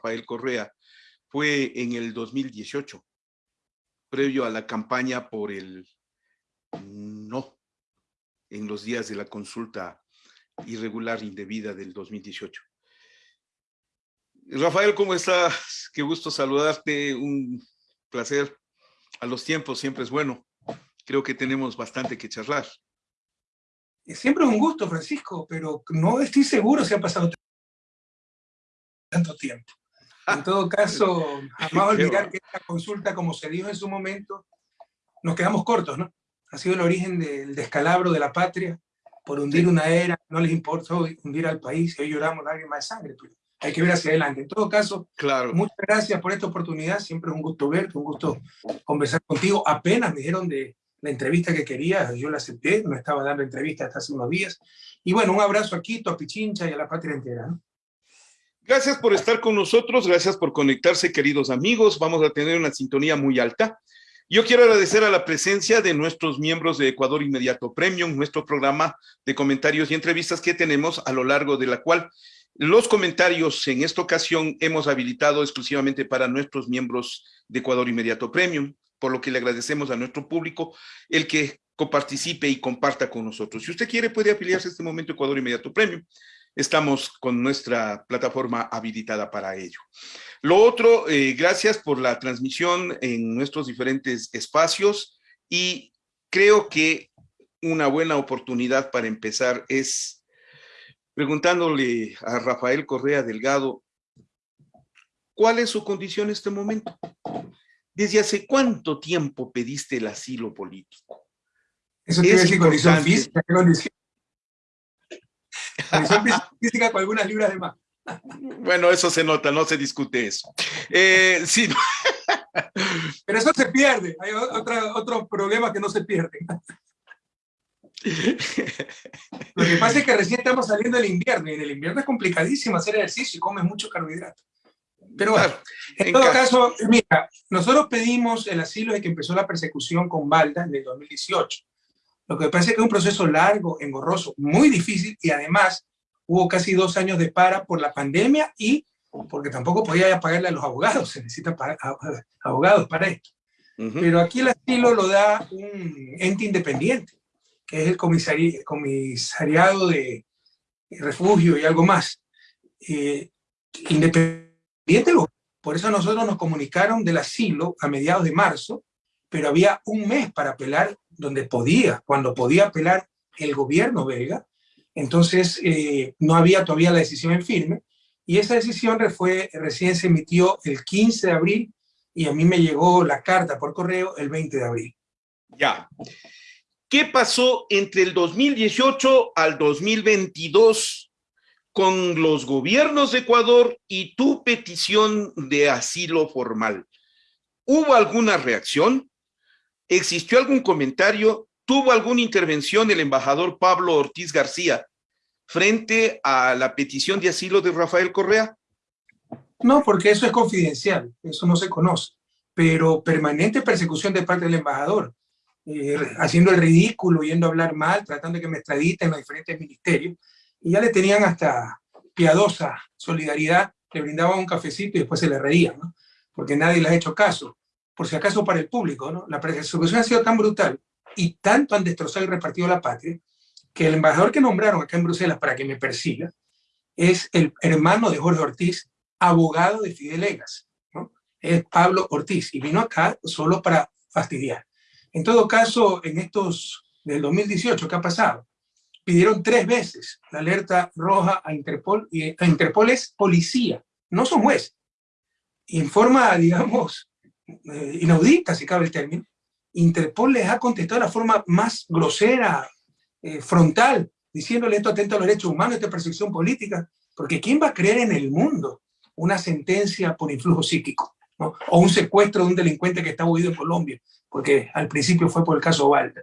Rafael Correa fue en el 2018, previo a la campaña por el no en los días de la consulta irregular indebida del 2018. Rafael, ¿cómo estás? Qué gusto saludarte, un placer. A los tiempos siempre es bueno. Creo que tenemos bastante que charlar. Siempre es un gusto, Francisco, pero no estoy seguro si ha pasado tanto tiempo. En todo caso, jamás olvidar que esta consulta, como se dijo en su momento, nos quedamos cortos, ¿no? Ha sido el origen del descalabro de la patria, por hundir una era, no les importó hundir al país, hoy lloramos lágrimas de sangre, pero hay que ver hacia adelante. En todo caso, claro. muchas gracias por esta oportunidad, siempre es un gusto verte, un gusto conversar contigo. Apenas me dijeron de la entrevista que quería, yo la acepté, no estaba dando entrevista hasta hace unos días. Y bueno, un abrazo aquí, a Pichincha y a la patria entera. Gracias por estar con nosotros, gracias por conectarse, queridos amigos. Vamos a tener una sintonía muy alta. Yo quiero agradecer a la presencia de nuestros miembros de Ecuador Inmediato Premium, nuestro programa de comentarios y entrevistas que tenemos a lo largo de la cual los comentarios en esta ocasión hemos habilitado exclusivamente para nuestros miembros de Ecuador Inmediato Premium, por lo que le agradecemos a nuestro público el que coparticipe y comparta con nosotros. Si usted quiere, puede afiliarse a este momento Ecuador Inmediato Premium. Estamos con nuestra plataforma habilitada para ello. Lo otro, eh, gracias por la transmisión en nuestros diferentes espacios y creo que una buena oportunidad para empezar es preguntándole a Rafael Correa Delgado, ¿cuál es su condición en este momento? ¿Desde hace cuánto tiempo pediste el asilo político? Eso tiene decir condición física, condición? Condición física con algunas libras de más. Bueno, eso se nota, no se discute eso. Eh, sí. Pero eso se pierde, hay otra, otro problema que no se pierde. Lo que pasa es que recién estamos saliendo del invierno y en el invierno es complicadísimo hacer ejercicio y comes mucho carbohidrato. Pero bueno, en, todo caso, mira, nosotros pedimos el asilo de que empezó la persecución con Balda en el 2018. Lo que pasa es que es un proceso largo, engorroso, muy difícil y además hubo casi dos años de para por la pandemia y porque tampoco podía pagarle a los abogados, se necesita abogados para esto. Pero aquí el asilo lo da un ente independiente, que es el comisariado de refugio y algo más. Eh, independiente, por eso nosotros nos comunicaron del asilo a mediados de marzo, pero había un mes para apelar donde podía, cuando podía apelar el gobierno belga, entonces, eh, no había todavía la decisión en firme, y esa decisión fue, recién se emitió el 15 de abril, y a mí me llegó la carta por correo el 20 de abril. Ya. ¿Qué pasó entre el 2018 al 2022 con los gobiernos de Ecuador y tu petición de asilo formal? ¿Hubo alguna reacción? ¿Existió algún comentario? ¿Tuvo alguna intervención el embajador Pablo Ortiz García frente a la petición de asilo de Rafael Correa? No, porque eso es confidencial, eso no se conoce, pero permanente persecución de parte del embajador, eh, haciendo el ridículo, yendo a hablar mal, tratando de que me extraditen en los diferentes ministerios, y ya le tenían hasta piadosa solidaridad, le brindaban un cafecito y después se le reían, ¿no? porque nadie le ha hecho caso, por si acaso para el público, ¿no? La persecución ha sido tan brutal y tanto han destrozado y repartido la patria, que el embajador que nombraron acá en Bruselas para que me persiga es el hermano de Jorge Ortiz, abogado de Fidelegas, ¿no? Es Pablo Ortiz, y vino acá solo para fastidiar. En todo caso, en estos del 2018, ¿qué ha pasado? Pidieron tres veces la alerta roja a Interpol, y a Interpol es policía, no son jueces. Y en forma, digamos, eh, inaudita, si cabe el término, Interpol les ha contestado de la forma más grosera, eh, frontal, diciéndole esto atenta a los derechos humanos, esta persecución política, porque ¿quién va a creer en el mundo una sentencia por influjo psíquico? O un secuestro de un delincuente que está huido en Colombia, porque al principio fue por el caso Valda.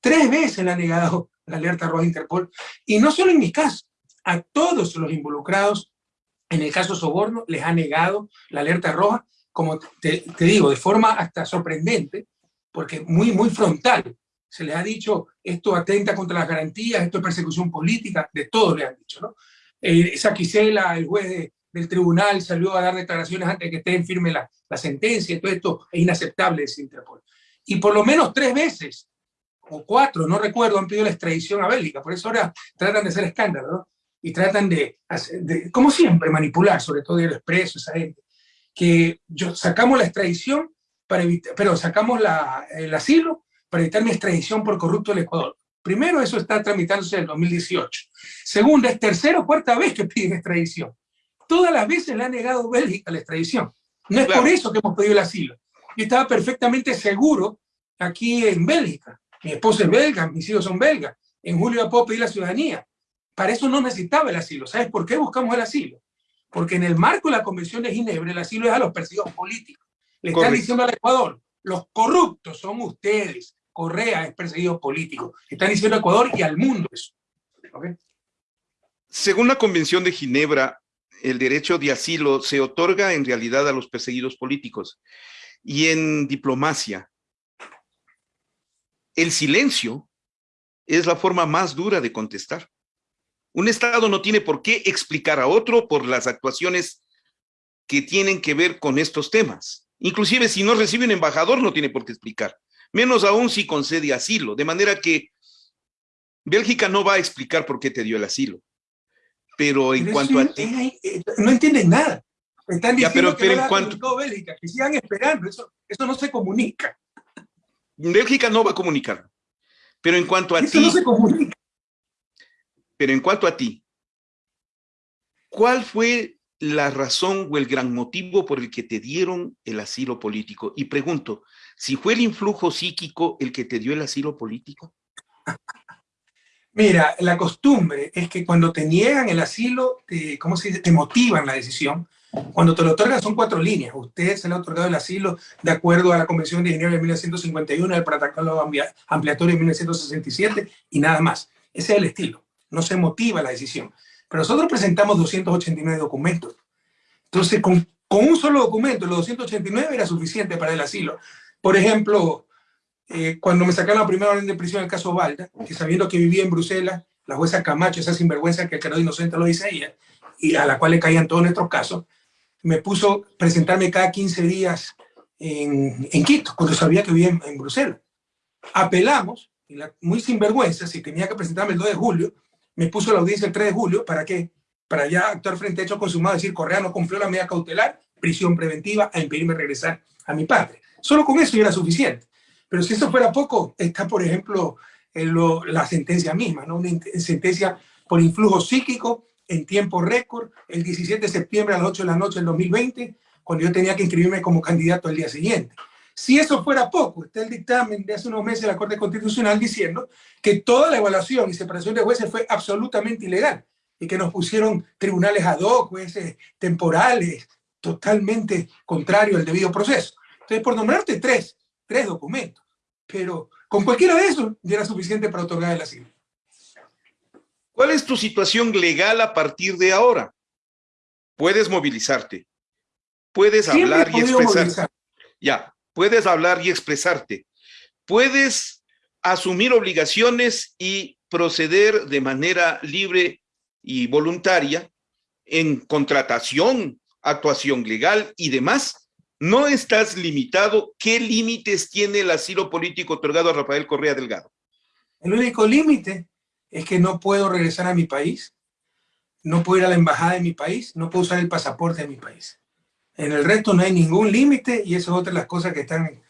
Tres veces le ha negado la alerta roja Interpol, y no solo en mi caso, a todos los involucrados en el caso Soborno les ha negado la alerta roja, como te, te digo, de forma hasta sorprendente, porque muy, muy frontal. Se les ha dicho, esto atenta contra las garantías, esto es persecución política, de todo le han dicho, ¿no? Eh, esa Quisela, el juez del tribunal salió a dar declaraciones antes de que esté en firme la, la sentencia, todo esto es inaceptable, de Interpol. Y por lo menos tres veces, o cuatro, no recuerdo, han pedido la extradición a Bélgica, por eso ahora tratan de hacer escándalo, ¿no? Y tratan de, de, como siempre, manipular, sobre todo el expreso, esa gente, que yo, sacamos la extradición para evitar, pero sacamos la, el asilo para evitar mi extradición por corrupto del Ecuador. Primero, eso está tramitándose en el 2018. Segundo, es tercera o cuarta vez que piden extradición. Todas las veces le ha negado Bélgica la extradición. No es por eso que hemos pedido el asilo. Yo estaba perfectamente seguro aquí en Bélgica. Mi esposa es belga, mis hijos son belgas. En julio ya puedo pedir la ciudadanía. Para eso no necesitaba el asilo. ¿Sabes por qué buscamos el asilo? Porque en el marco de la Convención de Ginebra, el asilo es a los perseguidos políticos. Le están diciendo al Ecuador, los corruptos son ustedes, Correa es perseguido político. Están diciendo a Ecuador y al mundo eso. Según la Convención de Ginebra, el derecho de asilo se otorga en realidad a los perseguidos políticos. Y en diplomacia, el silencio es la forma más dura de contestar. Un Estado no tiene por qué explicar a otro por las actuaciones que tienen que ver con estos temas. Inclusive si no recibe un embajador no tiene por qué explicar menos aún si concede asilo, de manera que Bélgica no va a explicar por qué te dio el asilo. Pero en cuanto a ti... Eh, no entienden nada. Están diciendo pero, que en cuanto... Bélgica, que sigan esperando, eso, eso no se comunica. Bélgica no va a comunicar. Pero en cuanto a eso ti... no se comunica. Pero en cuanto a ti, ¿cuál fue la razón o el gran motivo por el que te dieron el asilo político. Y pregunto, si fue el influjo psíquico el que te dio el asilo político. Mira, la costumbre es que cuando te niegan el asilo, te, ¿cómo se dice? Te motivan la decisión. Cuando te lo otorgan son cuatro líneas. Usted se le ha otorgado el asilo de acuerdo a la Convención de Ginebra de 1951, el protocolo ampliatorio de 1967 y nada más. Ese es el estilo. No se motiva la decisión. Pero nosotros presentamos 289 documentos. Entonces, con, con un solo documento, los 289 era suficiente para el asilo. Por ejemplo, eh, cuando me sacaron la primera orden de prisión en el caso Valda, que sabiendo que vivía en Bruselas, la jueza Camacho, esa sinvergüenza que el inocente lo dice ella, y a la cual le caían todos nuestros casos, me puso presentarme cada 15 días en, en Quito, cuando sabía que vivía en, en Bruselas. Apelamos, y la, muy sinvergüenza, si tenía que presentarme el 2 de julio, me puso la audiencia el 3 de julio, ¿para qué? Para ya actuar frente a hecho consumado, decir, Correa no cumplió la medida cautelar, prisión preventiva, a impedirme regresar a mi padre. Solo con eso ya era suficiente. Pero si eso fuera poco, está, por ejemplo, la sentencia misma, ¿no? Una sentencia por influjo psíquico en tiempo récord, el 17 de septiembre a las 8 de la noche del 2020, cuando yo tenía que inscribirme como candidato al día siguiente. Si eso fuera poco, está el dictamen de hace unos meses de la Corte Constitucional diciendo que toda la evaluación y separación de jueces fue absolutamente ilegal y que nos pusieron tribunales ad hoc, jueces temporales, totalmente contrario al debido proceso. Entonces, por nombrarte tres, tres documentos, pero con cualquiera de esos ya era suficiente para otorgar el asilo. ¿Cuál es tu situación legal a partir de ahora? Puedes movilizarte, puedes hablar y expresar. Ya, puedes hablar y expresarte, puedes asumir obligaciones y proceder de manera libre y voluntaria en contratación, actuación legal y demás. No estás limitado. ¿Qué límites tiene el asilo político otorgado a Rafael Correa Delgado? El único límite es que no puedo regresar a mi país, no puedo ir a la embajada de mi país, no puedo usar el pasaporte de mi país. En el resto no hay ningún límite y eso es otra de las cosas que están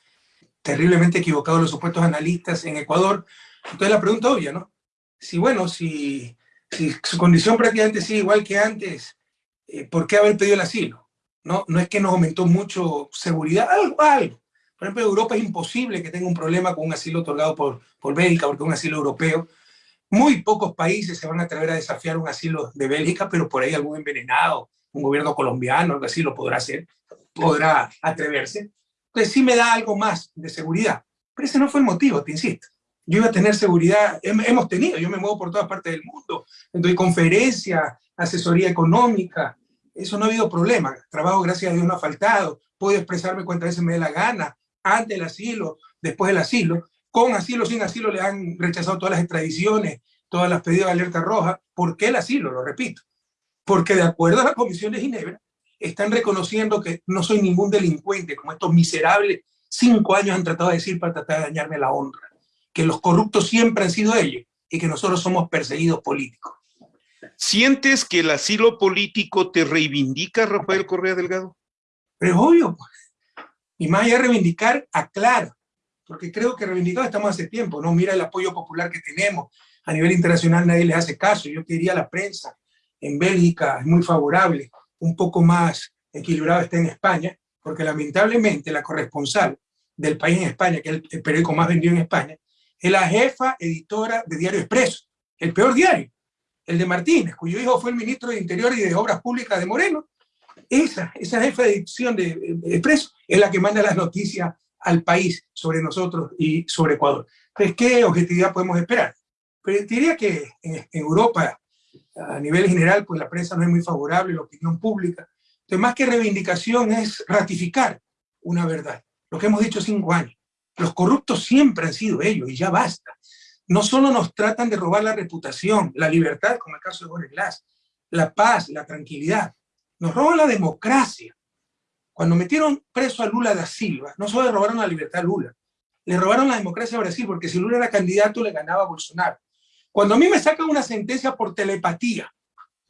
terriblemente equivocados los supuestos analistas en Ecuador. Entonces la pregunta obvia, ¿no? Si bueno, si, si su condición prácticamente sigue igual que antes, eh, ¿por qué haber pedido el asilo? No, no es que nos aumentó mucho seguridad, algo, algo. Por ejemplo, en Europa es imposible que tenga un problema con un asilo otorgado por, por Bélgica, porque un asilo europeo. Muy pocos países se van a atrever a desafiar un asilo de Bélgica, pero por ahí algún envenenado un gobierno colombiano, algo así, lo podrá hacer, podrá atreverse. Entonces sí me da algo más de seguridad. Pero ese no fue el motivo, te insisto. Yo iba a tener seguridad, hemos tenido, yo me muevo por todas partes del mundo, doy conferencias, asesoría económica, eso no ha habido problema. Trabajo, gracias a Dios, no ha faltado. Puedo expresarme cuantas veces me dé la gana, antes del asilo, después del asilo. Con asilo, sin asilo, le han rechazado todas las extradiciones, todas las pedidos de alerta roja. ¿Por qué el asilo? Lo repito porque de acuerdo a la Comisión de Ginebra, están reconociendo que no soy ningún delincuente, como estos miserables cinco años han tratado de decir para tratar de dañarme la honra, que los corruptos siempre han sido ellos y que nosotros somos perseguidos políticos. ¿Sientes que el asilo político te reivindica, Rafael Correa Delgado? Pero es obvio, pues. y más allá de reivindicar, aclara, porque creo que reivindicado estamos hace tiempo, ¿no? Mira el apoyo popular que tenemos, a nivel internacional nadie les hace caso, yo diría la prensa en Bélgica es muy favorable, un poco más equilibrado está en España, porque lamentablemente la corresponsal del país en España, que es el periódico más vendido en España, es la jefa editora de Diario Expreso, el peor diario, el de Martínez, cuyo hijo fue el ministro de Interior y de Obras Públicas de Moreno. Esa, esa jefa de edición de, Expreso es la que manda las noticias al país sobre nosotros y sobre Ecuador. Entonces, ¿qué objetividad podemos esperar? Pero diría que en, en Europa a nivel general, pues la prensa no es muy favorable, la opinión pública. Entonces, más que reivindicación es ratificar una verdad, lo que hemos dicho cinco años. Los corruptos siempre han sido ellos y ya basta. No solo nos tratan de robar la reputación, la libertad, como el caso de Borges Glass, la paz, la tranquilidad, nos roban la democracia. Cuando metieron preso a Lula da Silva, no solo le robaron la libertad a Lula, le robaron la democracia a Brasil, porque si Lula era candidato le ganaba a Bolsonaro. Cuando a mí me sacan una sentencia por telepatía,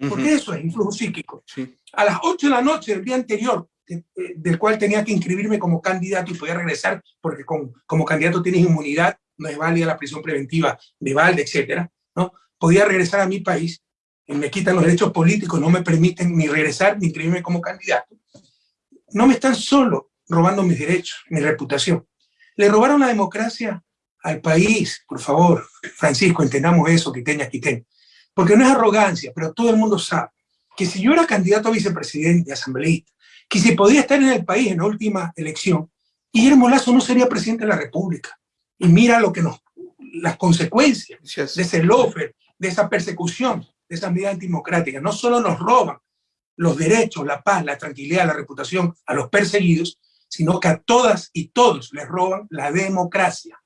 porque eso es influjo psíquico, a las 8 de la noche del día anterior, del cual tenía que inscribirme como candidato y podía regresar, porque como candidato tienes inmunidad, no es válida la prisión preventiva de Valde, etcétera, ¿no? Podía regresar a mi país, y me quitan los derechos políticos, no me permiten ni regresar ni inscribirme como candidato. No me están solo robando mis derechos, mi reputación. Le robaron la democracia al país, por favor, Francisco, entendamos eso, quiteña, quiteña. Porque no es arrogancia, pero todo el mundo sabe que si yo era candidato a vicepresidente, asambleísta, que si podía estar en el país en la última elección, Guillermo Lazo no sería presidente de la República. Y mira lo que nos, las consecuencias de ese lofer, de esa persecución, de esa medida antidemocrática. No solo nos roban los derechos, la paz, la tranquilidad, la reputación a los perseguidos, sino que a todas y todos les roban la democracia.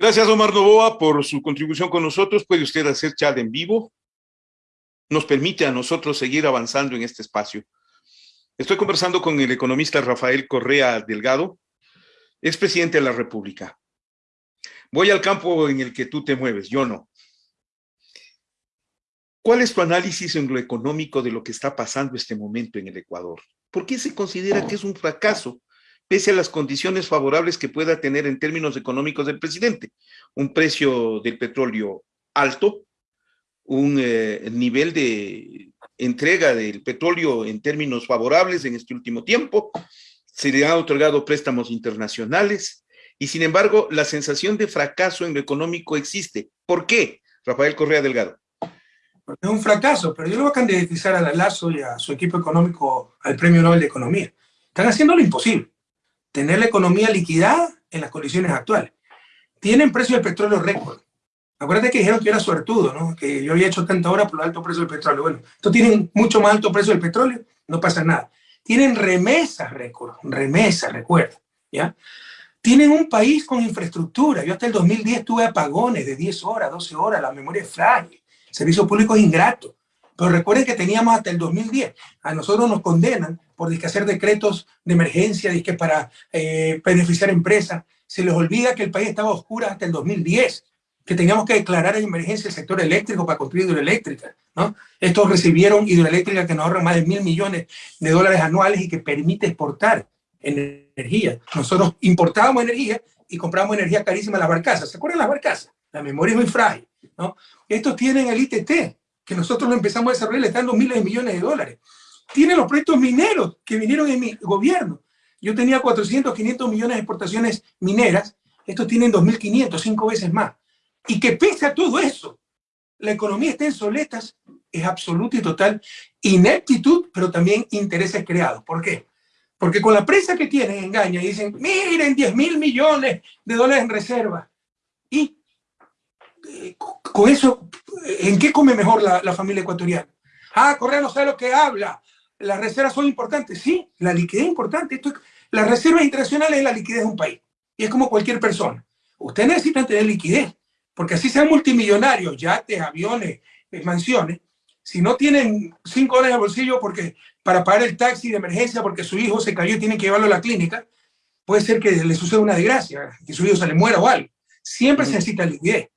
Gracias, Omar Novoa, por su contribución con nosotros. Puede usted hacer chat en vivo. Nos permite a nosotros seguir avanzando en este espacio. Estoy conversando con el economista Rafael Correa Delgado, expresidente de la República. Voy al campo en el que tú te mueves, yo no. ¿Cuál es tu análisis en lo económico de lo que está pasando este momento en el Ecuador? ¿Por qué se considera que es un fracaso pese a las condiciones favorables que pueda tener en términos económicos del presidente. Un precio del petróleo alto, un eh, nivel de entrega del petróleo en términos favorables en este último tiempo, se le han otorgado préstamos internacionales y sin embargo la sensación de fracaso en lo económico existe. ¿Por qué, Rafael Correa Delgado? Es un fracaso, pero yo lo voy a candidatizar a Lazo y a su equipo económico al Premio Nobel de Economía. Están haciendo lo imposible tener la economía liquidada en las condiciones actuales. Tienen precio del petróleo récord. Acuérdate que dijeron que era suertudo, ¿no? que yo había hecho tanta hora por el alto precio del petróleo. Bueno, estos tienen mucho más alto precio del petróleo, no pasa nada. Tienen remesas récord, remesas, recuerda, ¿ya? Tienen un país con infraestructura. Yo hasta el 2010 tuve apagones de 10 horas, 12 horas, la memoria es frágil, servicios públicos ingratos. Pero recuerden que teníamos hasta el 2010. A nosotros nos condenan por hacer decretos de emergencia que para eh, beneficiar empresas. Se les olvida que el país estaba oscuro hasta el 2010, que teníamos que declarar en emergencia el sector eléctrico para construir hidroeléctricas. ¿no? Estos recibieron hidroeléctricas que nos ahorran más de mil millones de dólares anuales y que permite exportar energía. Nosotros importábamos energía y comprábamos energía carísima en las barcazas. ¿Se acuerdan las barcazas? La memoria es muy frágil. ¿no? Estos tienen el ITT, que nosotros lo empezamos a desarrollar, le están dando miles de millones de dólares. Tiene los proyectos mineros que vinieron en mi gobierno. Yo tenía 400, 500 millones de exportaciones mineras, estos tienen 2.500, cinco veces más. Y que pese a todo eso, la economía está en soletas, es absoluta y total ineptitud, pero también intereses creados. ¿Por qué? Porque con la prensa que tienen engaña y dicen, miren, 10 mil millones de dólares en reserva. Y con eso, ¿en qué come mejor la, familia ecuatoriana? Ah, Correa no sabe lo que habla. Las reservas son importantes. Sí, la liquidez es importante. Esto, las reservas internacionales es la liquidez de un país. Y es como cualquier persona. Ustedes necesitan tener liquidez, porque así sean multimillonarios, yates, aviones, eh, mansiones, si no tienen cinco dólares al bolsillo porque para pagar el taxi de emergencia porque su hijo se cayó y tienen que llevarlo a la clínica, puede ser que le suceda una desgracia, que su hijo se le muera o algo. Siempre se necesita liquidez.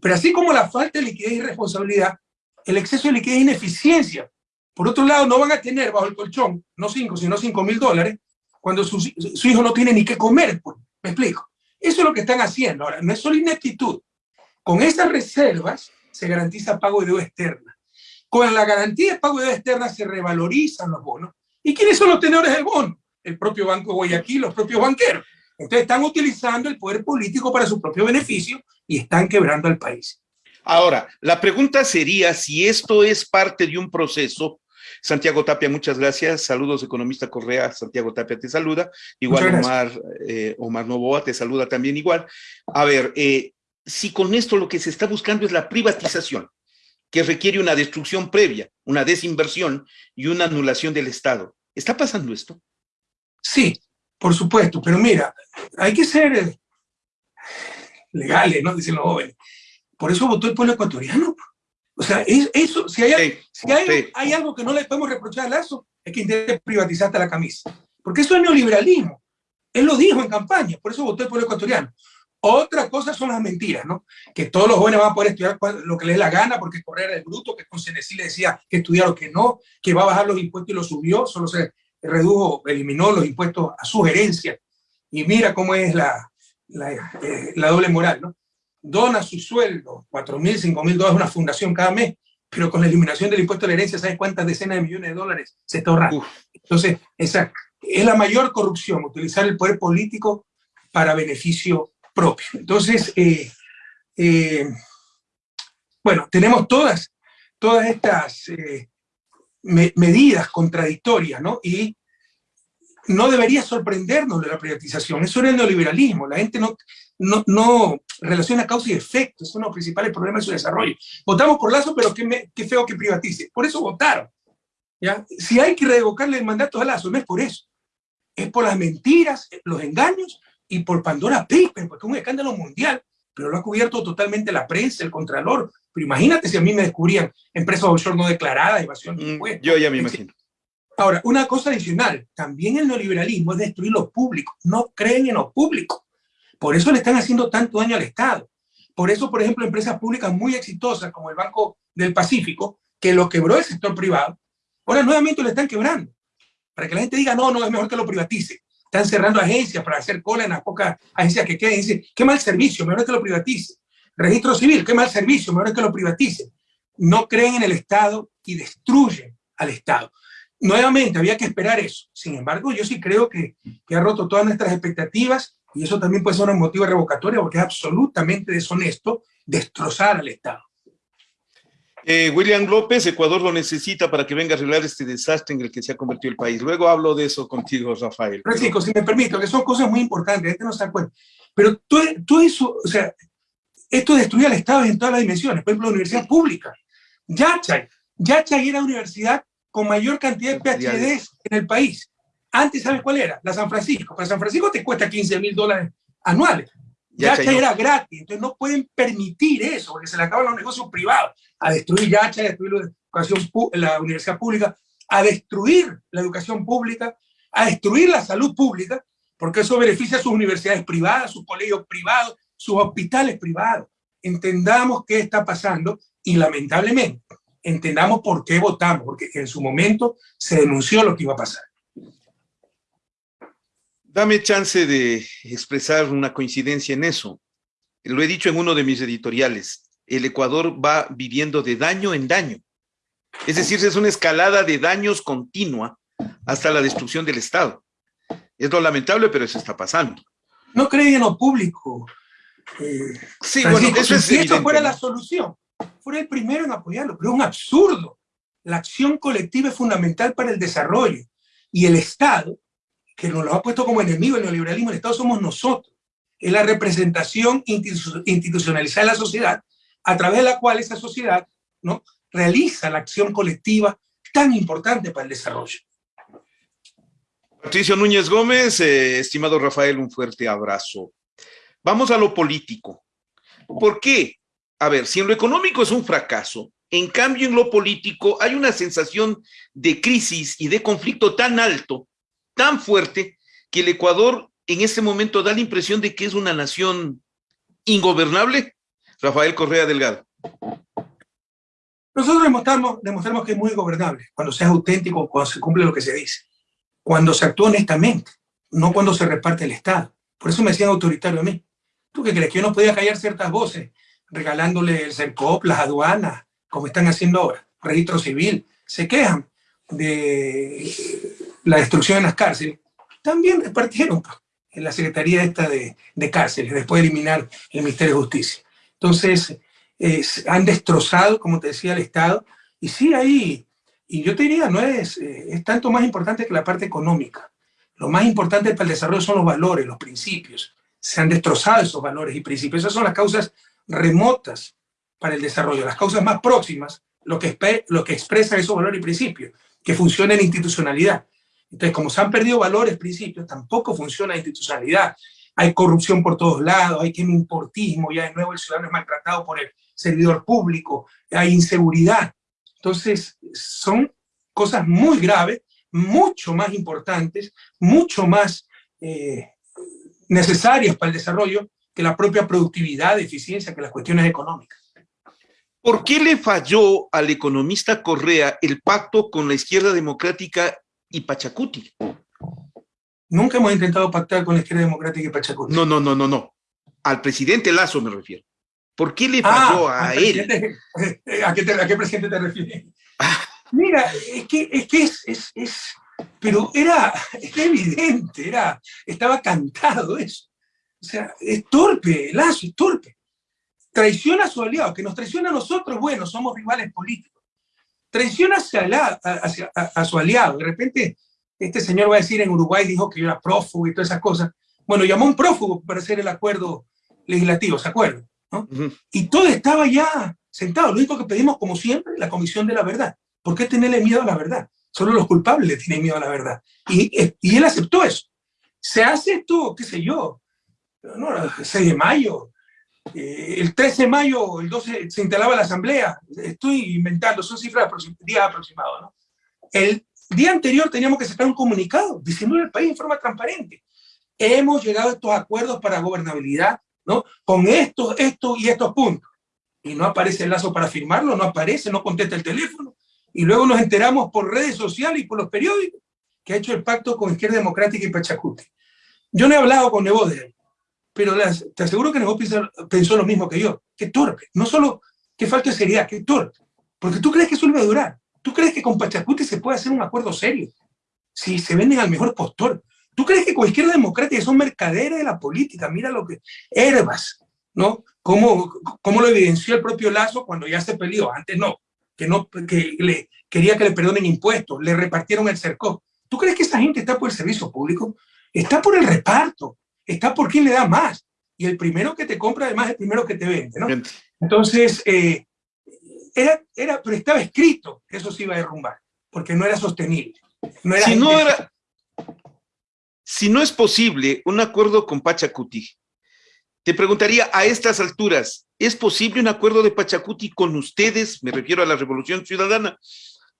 Pero así como la falta de liquidez y responsabilidad, el exceso de liquidez es ineficiencia. Por otro lado, no van a tener bajo el colchón, no 5, sino 5 mil dólares, cuando su, su, hijo no tiene ni qué comer. Pues, ¿Me explico? Eso es lo que están haciendo. Ahora, no es solo ineptitud. Con esas reservas se garantiza pago de deuda externa. Con la garantía de pago de deuda externa se revalorizan los bonos. ¿Y quiénes son los tenedores del bono? El propio Banco de Guayaquil, los propios banqueros. Entonces están utilizando el poder político para su propio beneficio y están quebrando al país. Ahora, la pregunta sería si esto es parte de un proceso. Santiago Tapia, muchas gracias. Saludos, economista Correa. Santiago Tapia te saluda. Igual Omar, eh, Omar Novoa te saluda también igual. A ver, eh, si con esto lo que se está buscando es la privatización, que requiere una destrucción previa, una desinversión y una anulación del Estado. ¿Está pasando esto? Sí, por supuesto, pero mira, hay que ser eh, legales, ¿no? Dicen los jóvenes. Por eso votó el pueblo ecuatoriano. O sea, eso, si, hay, si hay, hay, algo que no le podemos reprochar a Lazo, es que intente privatizar hasta la camisa. Porque eso es neoliberalismo. Él lo dijo en campaña, por eso votó el pueblo ecuatoriano. Otra cosa son las mentiras, ¿no? Que todos los jóvenes van a poder estudiar lo que les dé la gana porque correr es bruto, que con Cenecil le decía que estudiar o que no, que va a bajar los impuestos y los subió, solo se redujo, eliminó los impuestos a sugerencia. Y mira cómo es la, la, eh, la doble moral, ¿no? Dona su sueldo, 4 mil, 5 mil dólares a una fundación cada mes, pero con la eliminación del impuesto a la herencia, ¿sabes cuántas decenas de millones de dólares se está ahorrando? Entonces, esa es la mayor corrupción, utilizar el poder político para beneficio propio. Entonces, eh, eh, bueno, tenemos todas, todas estas eh, medidas contradictorias, ¿no? Y no debería sorprendernos de la privatización. Eso era el neoliberalismo. La gente no, no, no relaciona causa y efecto. Es uno de los principales problemas de su desarrollo. Votamos por Lazo, pero qué, qué feo que privatice. Por eso votaron. ¿ya? Si hay que revocarle el mandato a Lazo, no es por eso. Es por las mentiras, los engaños y por Pandora Paper, porque es un escándalo mundial, pero lo ha cubierto totalmente la prensa, el Contralor. Pero imagínate si a mí me descubrían empresas offshore no declaradas, evasión de mm, impuestos. Yo ya me imagino. Ahora, una cosa adicional, también el neoliberalismo es destruir lo público, no creen en lo público. Por eso le están haciendo tanto daño al Estado. Por eso, por ejemplo, empresas públicas muy exitosas como el Banco del Pacífico, que lo quebró el sector privado, ahora nuevamente lo están quebrando. Para que la gente diga, no, no, es mejor que lo privatice. Están cerrando agencias para hacer cola en las pocas agencias que queden. Dice, qué mal servicio, mejor que lo privatice. Registro civil, qué mal servicio, mejor que lo privatice. No creen en el Estado y destruyen al Estado. Nuevamente, había que esperar eso. Sin embargo, yo sí creo que, que ha roto todas nuestras expectativas y eso también puede ser un motivo revocatorio porque es absolutamente deshonesto destrozar al Estado. Eh, William López, Ecuador lo necesita para que venga a arreglar este desastre en el que se ha convertido el país. Luego hablo de eso contigo, Rafael. Francisco, si me permito, que son cosas muy importantes, la gente no se acuerda. Pero todo, eso, o sea, esto destruye al Estado en todas las dimensiones. Por ejemplo, la universidad pública. Yachay. Yachay era la universidad con mayor cantidad de PhD en el país. Antes, ¿sabes cuál era? La San Francisco. Para San Francisco te cuesta 15 mil dólares anuales. Yacha era gratis, entonces no pueden permitir eso, porque se le acaban los negocios privados, a destruir Yacha, a destruir la, educación, la universidad pública, a destruir la educación pública, a destruir la salud pública, porque eso beneficia a sus universidades privadas, sus colegios privados, sus hospitales privados. Entendamos qué está pasando y lamentablemente entendamos por qué votamos, porque en su momento se denunció lo que iba a pasar. Dame chance de expresar una coincidencia en eso. Lo he dicho en uno de mis editoriales. El Ecuador va viviendo de daño en daño. Es decir, es una escalada de daños continua hasta la destrucción del Estado. Es lo lamentable, pero eso está pasando. No creen en lo público. Eh, sí, bueno, eso es si esto fuera la solución, fuera el primero en apoyarlo, pero es un absurdo. La acción colectiva es fundamental para el desarrollo y el Estado que nos lo ha puesto como enemigo el neoliberalismo, el Estado somos nosotros. Es la representación institucionalizada de la sociedad, a través de la cual esa sociedad ¿no? realiza la acción colectiva tan importante para el desarrollo. Patricio Núñez Gómez, eh, estimado Rafael, un fuerte abrazo. Vamos a lo político. ¿Por qué? A ver, si en lo económico es un fracaso, En cambio, en lo político hay una sensación de crisis y de conflicto tan alto, tan fuerte, que el Ecuador en este momento da la impresión de que es una nación ingobernable. Rafael Correa Delgado. Nosotros demostramos, que es muy gobernable, cuando se es auténtico, cuando se cumple lo que se dice, cuando se actúa honestamente, no cuando se reparte el Estado. Por eso me decían autoritario a mí. ¿Tú qué crees? Que yo no podía callar ciertas voces, regalándole el CERCOP, las aduanas, como están haciendo ahora, registro civil, se quejan de la destrucción en las cárceles. También repartieron en la Secretaría esta de, de Cárceles, después de eliminar el Ministerio de Justicia. Entonces, han destrozado, como te decía, el Estado. Y sí, ahí, y yo te diría, no es, eh, es tanto más importante que la parte económica. Lo más importante para el desarrollo son los valores, los principios. Se han destrozado esos valores y principios. Esas son las causas remotas para el desarrollo. Las causas más próximas, lo que, lo que expresan esos valores y principios, que funciona en institucionalidad. Entonces, como se han perdido valores, principios, tampoco funciona la institucionalidad. Hay corrupción por todos lados, hay que importismo, ya de nuevo el ciudadano es maltratado por el servidor público, hay inseguridad. Entonces, son cosas muy graves, mucho más importantes, mucho más eh, necesarias para el desarrollo que la propia productividad, eficiencia, que las cuestiones económicas. ¿Por qué le falló al economista Correa el pacto con la izquierda democrática y Pachacuti? Nunca hemos intentado pactar con la izquierda democrática y Pachacuti. No, no, no, no, no. Al presidente Lazo me refiero. ¿Por qué le falló ah, a él? ¿A qué, ¿A qué, presidente te refieres? Mira, es que es, que es, es, es pero era, evidente, era, estaba cantado eso. O sea, es torpe, Lazo es torpe. Traiciona a su aliado, que nos traiciona a nosotros, bueno, somos rivales políticos. Traiciona a, su aliado. De repente, este señor va a decir en Uruguay, dijo que yo era prófugo y todas esas cosas. Bueno, llamó a un prófugo para hacer el acuerdo legislativo, ¿se acuerdan? Y todo estaba ya sentado. Lo único que pedimos, como siempre, la comisión de la verdad. ¿Por qué tenerle miedo a la verdad? Solo los culpables le tienen miedo a la verdad. Y, y él aceptó eso. Se hace esto, qué sé yo, no, el 6 de mayo, eh, el 13 de mayo, el 12, se instalaba la asamblea. Estoy inventando, son cifras días aproximados. El día anterior teníamos que sacar un comunicado diciendo al país en forma transparente. Hemos llegado a estos acuerdos para gobernabilidad ¿no? Con estos, estos y estos puntos. Y no aparece el lazo para firmarlo, no aparece, no contesta el teléfono. Y luego nos enteramos por redes sociales y por los periódicos que ha hecho el pacto con Izquierda Democrática y Pachacuti. Yo no he hablado con Nebo de él, pero te aseguro que Nebo pensó, lo mismo que yo. Qué torpe. No solo que falta de seriedad, qué torpe. Porque tú crees que eso iba a durar. Tú crees que con Pachacuti se puede hacer un acuerdo serio. Si se venden al mejor postor. ¿Tú crees que con izquierda democrática son mercaderes de la política? Mira lo que... Herbas, ¿no? ¿Cómo, cómo lo evidenció el propio Lazo cuando ya se peleó? Antes no, que, no, que le, quería que le perdonen impuestos, le repartieron el cerco. ¿Tú crees que esa gente está por el servicio público? Está por el reparto, está por quién le da más. Y el primero que te compra, además, es el primero que te vende, ¿no? Entonces, eh, era, era, pero estaba escrito que eso se iba a derrumbar, porque no era sostenible. No era si no era, si no es posible un acuerdo con Pachacuti, te preguntaría a estas alturas, ¿es posible un acuerdo de Pachacuti con ustedes? Me refiero a la Revolución Ciudadana.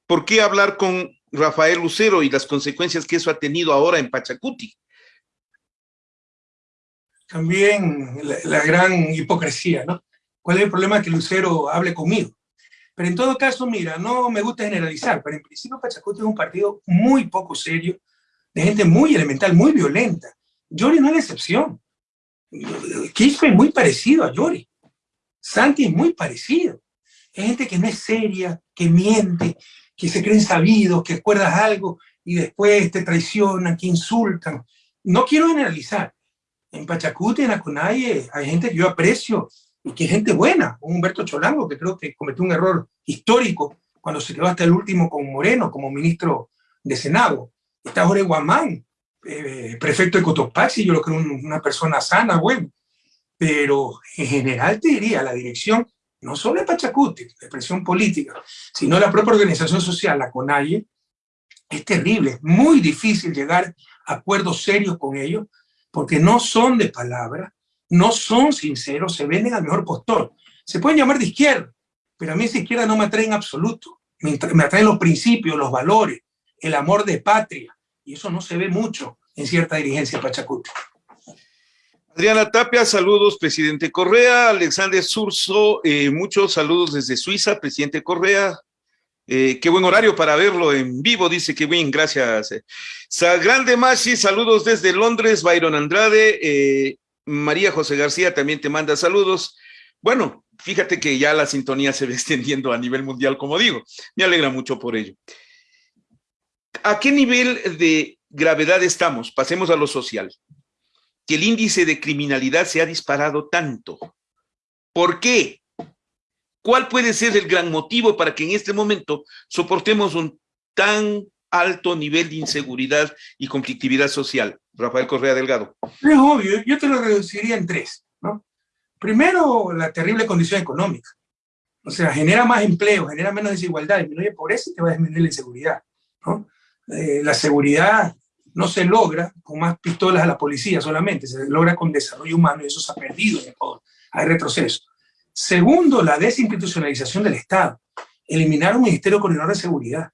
¿Por qué hablar con Rafael Lucero y las consecuencias que eso ha tenido ahora en Pachacuti? También la, gran hipocresía, ¿no? ¿Cuál es el problema que Lucero hable conmigo? Pero en todo caso, mira, no me gusta generalizar, pero en principio Pachacuti es un partido muy poco serio, de gente muy elemental, muy violenta. Yori no es la excepción. Quispe es muy parecido a Yori. Santi es muy parecido. Es gente que no es seria, que miente, que se creen sabidos, que acuerdas algo y después te traicionan, que insultan. No quiero generalizar. En Pachacuti, en Acunaye, hay gente que yo aprecio y que es gente buena. Humberto Cholango, que creo que cometió un error histórico cuando se quedó hasta el último con Moreno como ministro de Senado está Jorge Guamán, eh, prefecto de Cotopaxi, yo lo creo una persona sana, bueno, pero en general te diría, la dirección, no solo de Pachacuti, la expresión política, sino la propia organización social, la CONAIE, es terrible, es muy difícil llegar a acuerdos serios con ellos, porque no son de palabra, no son sinceros, se venden al mejor postor. Se pueden llamar de izquierda, pero a mí esa izquierda no me atrae en absoluto. Me, atraen los principios, los valores, el amor de patria, y eso no se ve mucho en cierta dirigencia Pachacuti. Adriana Tapia, saludos, presidente Correa. Alexander Surso, eh, muchos saludos desde Suiza, presidente Correa. Eh, qué buen horario para verlo en vivo, dice bien, gracias. Grande Mashi, saludos desde Londres, Byron Andrade. Eh, María José García también te manda saludos. Bueno, fíjate que ya la sintonía se ve extendiendo a nivel mundial, como digo. Me alegra mucho por ello. ¿A qué nivel de gravedad estamos? Pasemos a lo social. Que el índice de criminalidad se ha disparado tanto. ¿Por qué? ¿Cuál puede ser el gran motivo para que en este momento soportemos un tan alto nivel de inseguridad y conflictividad social? Rafael Correa Delgado. Es obvio, yo te lo reduciría en tres. ¿no? Primero, la terrible condición económica. O sea, genera más empleo, genera menos desigualdad, disminuye pobreza y te va a disminuir la inseguridad. ¿no? Eh, la seguridad no se logra con más pistolas a la policía solamente, se logra con desarrollo humano y eso se ha perdido en Ecuador. Hay retroceso. Segundo, la desinstitucionalización del Estado. Eliminar un Ministerio Coordinador de Seguridad.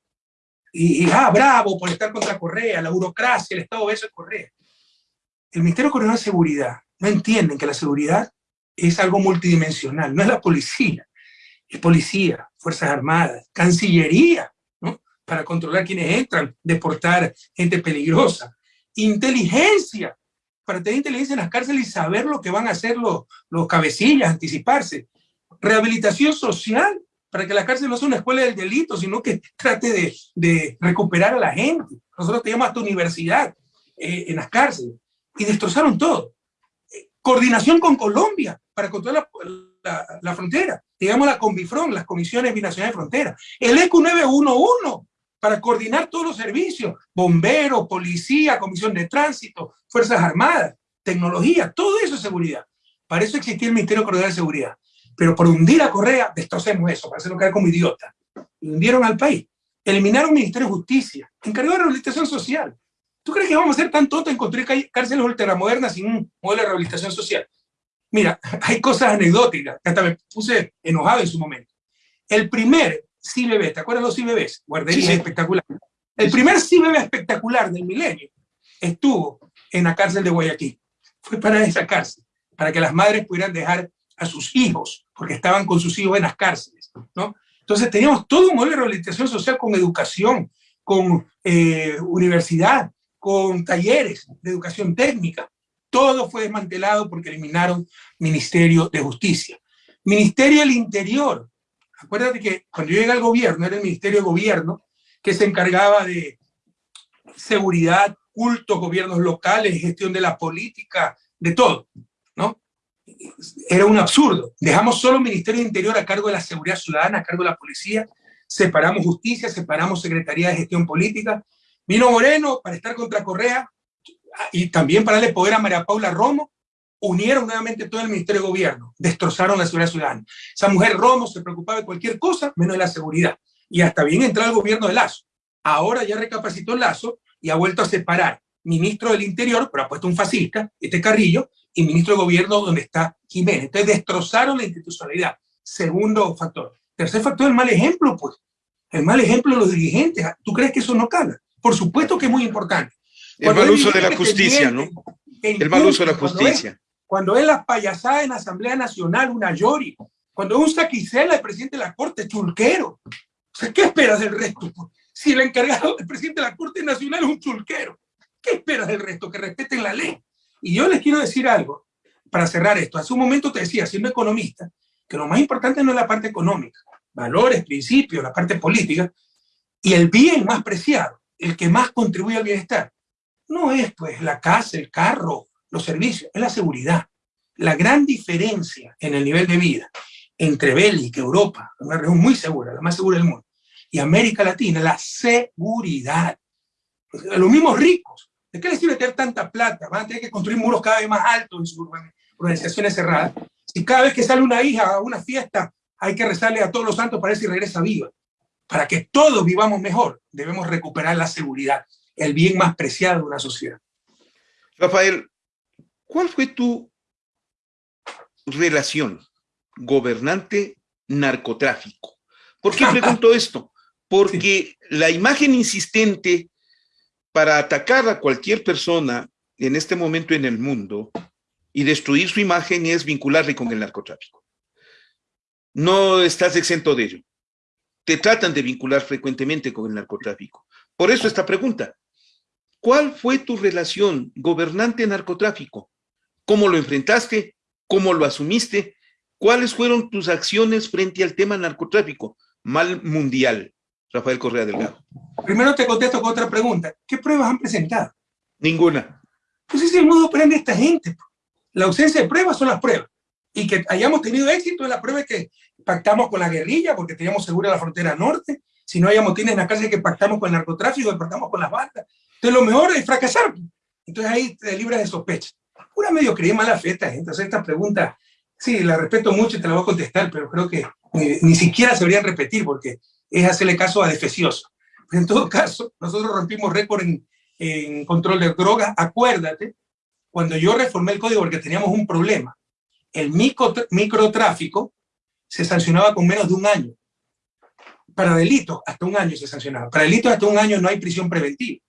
Y, ah, bravo por estar contra Correa, la burocracia, el Estado beso de Correa. El Ministerio Coordinador de Seguridad no entienden que la seguridad es algo multidimensional, no es la policía, es policía, Fuerzas Armadas, Cancillería, para controlar quienes entran, deportar gente peligrosa. Inteligencia, para tener inteligencia en las cárceles y saber lo que van a hacer los, los cabecillas, anticiparse. Rehabilitación social, para que la cárcel no sea una escuela del delito, sino que trate de, de recuperar a la gente. Nosotros teníamos hasta universidad eh, en las cárceles y destrozaron todo. coordinación con Colombia para controlar la, la, frontera. Digamos la Conbifron, las comisiones binacionales de frontera. El ECU 911 para coordinar todos los servicios, bomberos, policía, comisión de tránsito, fuerzas armadas, tecnología, todo eso es seguridad. Para eso existía el Ministerio Coordinador de Seguridad. Pero por hundir a Correa, destrocemos eso, para hacerlo caer como idiota. Y hundieron al país. Eliminaron el Ministerio de Justicia, encargado de rehabilitación social. ¿Tú crees que vamos a ser tan tontos en construir cárceles ultramodernas sin un modelo de rehabilitación social? Mira, hay cosas anecdóticas, que hasta me puse enojado en su momento. El primer CIBB, ¿te acuerdas de los CIBBs? Guarderías espectacular. El primer CIBB espectacular del milenio estuvo en la cárcel de Guayaquil. Fue para esa cárcel, para que las madres pudieran dejar a sus hijos, porque estaban con sus hijos en las cárceles, ¿no? Entonces teníamos todo un modelo de rehabilitación social con educación, con eh, universidad, con talleres de educación técnica. Todo fue desmantelado porque eliminaron Ministerio de Justicia. Ministerio del Interior, Acuérdate que cuando yo llegué al gobierno, era el Ministerio de Gobierno, que se encargaba de seguridad, cultos, gobiernos locales, gestión de la política, de todo, ¿no? Era un absurdo. Dejamos solo el Ministerio de Interior a cargo de la seguridad ciudadana, a cargo de la policía, separamos justicia, separamos Secretaría de Gestión Política. Vino Moreno para estar contra Correa y también para darle poder a María Paula Romo unieron nuevamente todo el Ministerio de Gobierno, destrozaron la seguridad ciudadana. Esa mujer Romo se preocupaba de cualquier cosa, menos de la seguridad. Y hasta bien entró el gobierno de Lazo. Ahora ya recapacitó Lazo y ha vuelto a separar ministro del Interior, pero ha puesto un fascista, este Carrillo, y ministro de Gobierno donde está Jiménez. Entonces destrozaron la institucionalidad. Segundo factor. Tercer factor, el mal ejemplo, pues. El mal ejemplo de los dirigentes. ¿Tú crees que eso no cala? Por supuesto que es muy importante. el mal uso de la justicia, ¿no? El mal uso de la justicia cuando es la payasada en la Asamblea Nacional, una Yori, cuando es un Saquicela, el presidente de la Corte, chulquero. ¿qué esperas del resto? Si el encargado del presidente de la Corte Nacional es un chulquero, ¿qué esperas del resto? Que respeten la ley. Y yo les quiero decir algo, para cerrar esto. Hace un momento te decía, siendo economista, que lo más importante no es la parte económica, valores, principios, la parte política, y el bien más preciado, el que más contribuye al bienestar, no es pues la casa, el carro, los servicios, es la seguridad. La gran diferencia en el nivel de vida entre Bélgica, Europa, una región muy segura, la más segura del mundo, y América Latina, la seguridad. Los mismos ricos, ¿de qué les sirve tener tanta plata? Van a tener que construir muros cada vez más altos en sus organizaciones cerradas. Si cada vez que sale una hija a una fiesta, hay que rezarle a todos los santos para ver si regresa viva. Para que todos vivamos mejor, debemos recuperar la seguridad, el bien más preciado de una sociedad. Rafael, ¿Cuál fue tu relación gobernante narcotráfico. ¿Por qué pregunto esto? Porque la imagen insistente para atacar a cualquier persona en este momento en el mundo y destruir su imagen es vincularle con el narcotráfico. No estás exento de ello. Te tratan de vincular frecuentemente con el narcotráfico. Por eso esta pregunta. ¿Cuál fue tu relación gobernante-narcotráfico? ¿Cómo lo enfrentaste? ¿Cómo lo asumiste? ¿Cuáles fueron tus acciones frente al tema narcotráfico? Mal mundial. Rafael Correa Delgado. Primero te contesto con otra pregunta. ¿Qué pruebas han presentado? Ninguna. Pues ese es el modo de esta gente. La ausencia de pruebas son las pruebas. Y que hayamos tenido éxito es la prueba que pactamos con la guerrilla porque teníamos segura la frontera norte. Si no hay motines en la calle que pactamos con el narcotráfico, que pactamos con las bandas. Entonces lo mejor es fracasar. Entonces ahí te libras de sospecha. Pura medio creí mala fe esta gente. Entonces esta pregunta, sí, la respeto mucho y te la voy a contestar, pero creo que ni, ni siquiera se deberían repetir porque es hacerle caso a defecioso. En todo caso, nosotros rompimos récord en, en control de drogas. Acuérdate, cuando yo reformé el código porque teníamos un problema, el micro, microtráfico se sancionaba con menos de un año. Para delitos, hasta un año se sancionaba. Para delitos, hasta un año no hay prisión preventiva.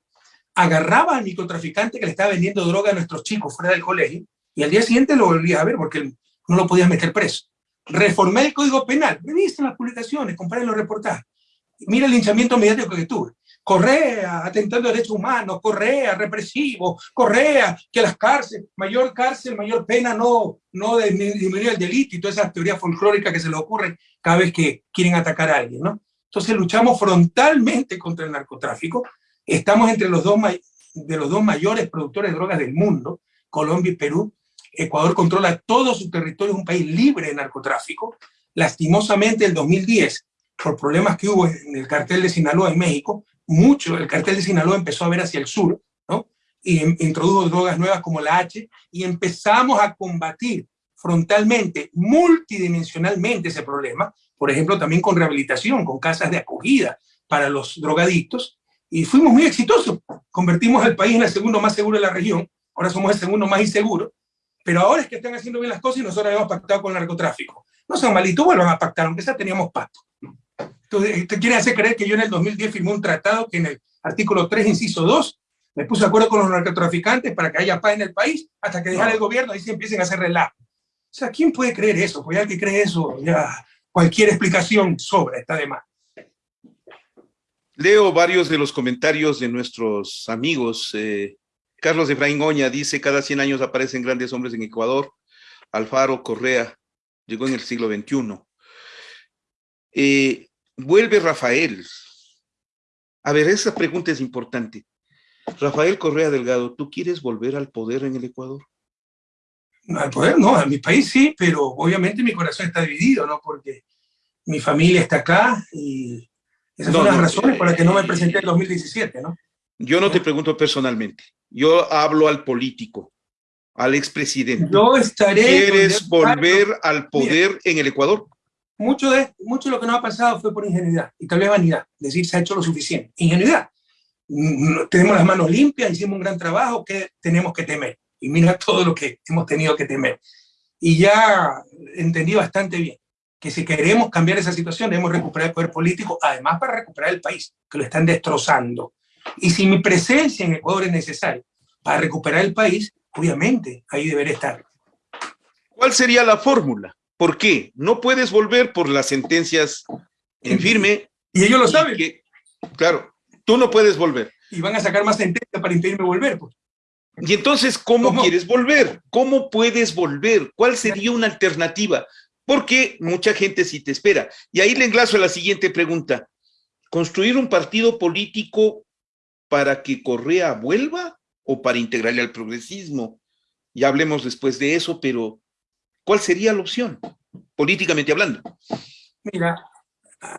Agarraba al microtraficante que le estaba vendiendo droga a nuestros chicos fuera del colegio y al día siguiente lo volvía a ver porque no lo podías meter preso. Reformé el código penal. Me viste en las publicaciones, comparé los reportajes. Mira el linchamiento mediático que tuve. Correa, atentando a derechos humanos, Correa, represivo, Correa, que las cárceles, mayor cárcel, mayor pena, no, no disminuir el delito y todas esas teorías folclóricas que se le ocurren cada vez que quieren atacar a alguien, ¿no? Entonces luchamos frontalmente contra el narcotráfico, estamos entre los dos, de los dos mayores productores de drogas del mundo, Colombia y Perú, Ecuador controla todo su territorio, es un país libre de narcotráfico, lastimosamente el 2010 por problemas que hubo en el cartel de Sinaloa en México, mucho, el cartel de Sinaloa empezó a ver hacia el sur, ¿no? Y introdujo drogas nuevas como la H, y empezamos a combatir frontalmente, multidimensionalmente ese problema, por ejemplo, también con rehabilitación, con casas de acogida para los drogadictos, y fuimos muy exitosos. Convertimos al país en el segundo más seguro de la región, ahora somos el segundo más inseguro, pero ahora es que están haciendo bien las cosas y nosotros habíamos pactado con el narcotráfico. No sean malitos, vuelvan a pactar, aunque ya teníamos pacto. Entonces, te quiere hacer creer que yo en el 2010 firmé un tratado que en el artículo 3, inciso 2, me puse de acuerdo con los narcotraficantes para que haya paz en el país, hasta que dejara el gobierno y se empiecen a hacer relajo. O sea, ¿quién puede creer eso? Pues ya que cree eso, ya cualquier explicación sobra, está de más. Leo varios de los comentarios de nuestros amigos. Eh, Carlos Efraín Oña dice, cada 100 años aparecen grandes hombres en Ecuador. Alfaro Correa llegó en el siglo XXI. Eh, vuelve Rafael. A ver, esa pregunta es importante. Rafael Correa Delgado, ¿tú quieres volver al poder en el Ecuador? Al poder no, a mi país sí, pero obviamente mi corazón está dividido, ¿no? Porque mi familia está acá y esas son las razones por las que no me presenté en 2017, ¿no? Yo no te pregunto personalmente, yo hablo al político, al expresidente. Yo estaré... ¿Quieres volver al poder en el Ecuador? Mucho de, mucho de lo que nos ha pasado fue por ingenuidad y tal vez vanidad, decir se ha hecho lo suficiente. Ingenuidad. Mm, tenemos las manos limpias, hicimos un gran trabajo, que tenemos que temer? Y mira todo lo que hemos tenido que temer. Y ya entendí bastante bien que si queremos cambiar esa situación debemos recuperar el poder político, además para recuperar el país, que lo están destrozando. Y si mi presencia en Ecuador es necesaria para recuperar el país, obviamente ahí deberé estar. ¿Cuál sería la fórmula? ¿Por qué? No puedes volver por las sentencias en firme. Y ellos lo saben. claro, tú no puedes volver. Y van a sacar más sentencias para impedirme volver. Pues. Y entonces, ¿cómo, quieres volver? ¿Cómo puedes volver? ¿Cuál sería una alternativa? Porque mucha gente sí te espera. Y ahí le enlazo a la siguiente pregunta. ¿Construir un partido político para que Correa vuelva o para integrarle al progresismo? Ya hablemos después de eso, pero ¿Cuál sería la opción, políticamente hablando? Mira,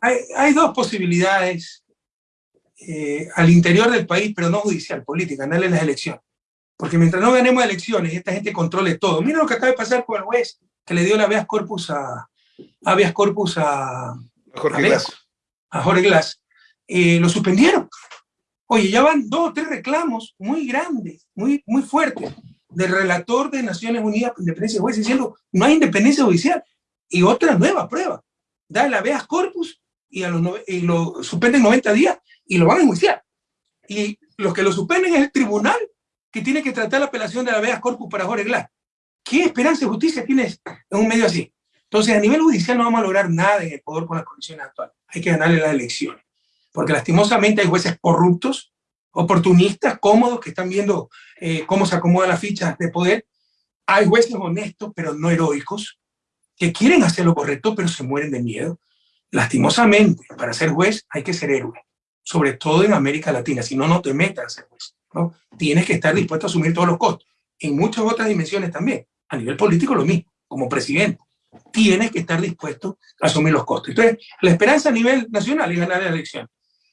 hay, dos posibilidades eh, al interior del país, pero no judicial, política, darle las elecciones. Porque mientras no ganemos elecciones esta gente controle todo, mira lo que acaba de pasar con el juez que le dio la habeas corpus a, habeas corpus a, Jorge Glass. A Jorge Glass. Eh, lo suspendieron. Oye, ya van dos o tres reclamos muy grandes, muy, muy fuertes del relator de Naciones Unidas por Independencia de Jueces diciendo no hay independencia judicial. Y otra nueva prueba. da el habeas corpus y, y lo suspenden 90 días y lo van a enjuiciar. Y los que lo suspenden es el tribunal que tiene que tratar la apelación de la habeas corpus para Jorge Glass. ¿Qué esperanza de justicia tienes en un medio así? Entonces, a nivel judicial no vamos a lograr nada en poder con las condiciones actuales. Hay que ganarle las elecciones. Porque lastimosamente hay jueces corruptos, oportunistas, cómodos, que están viendo eh, cómo se acomodan las fichas de poder. Hay jueces honestos, pero no heroicos, que quieren hacer lo correcto, pero se mueren de miedo. Lastimosamente, para ser juez hay que ser héroe, sobre todo en América Latina, si no, no te metas a ser juez. Tienes que estar dispuesto a asumir todos los costos. En muchas otras dimensiones también. A nivel político lo mismo, como presidente. Tienes que estar dispuesto a asumir los costos. Entonces, la esperanza a nivel nacional es ganar la elección.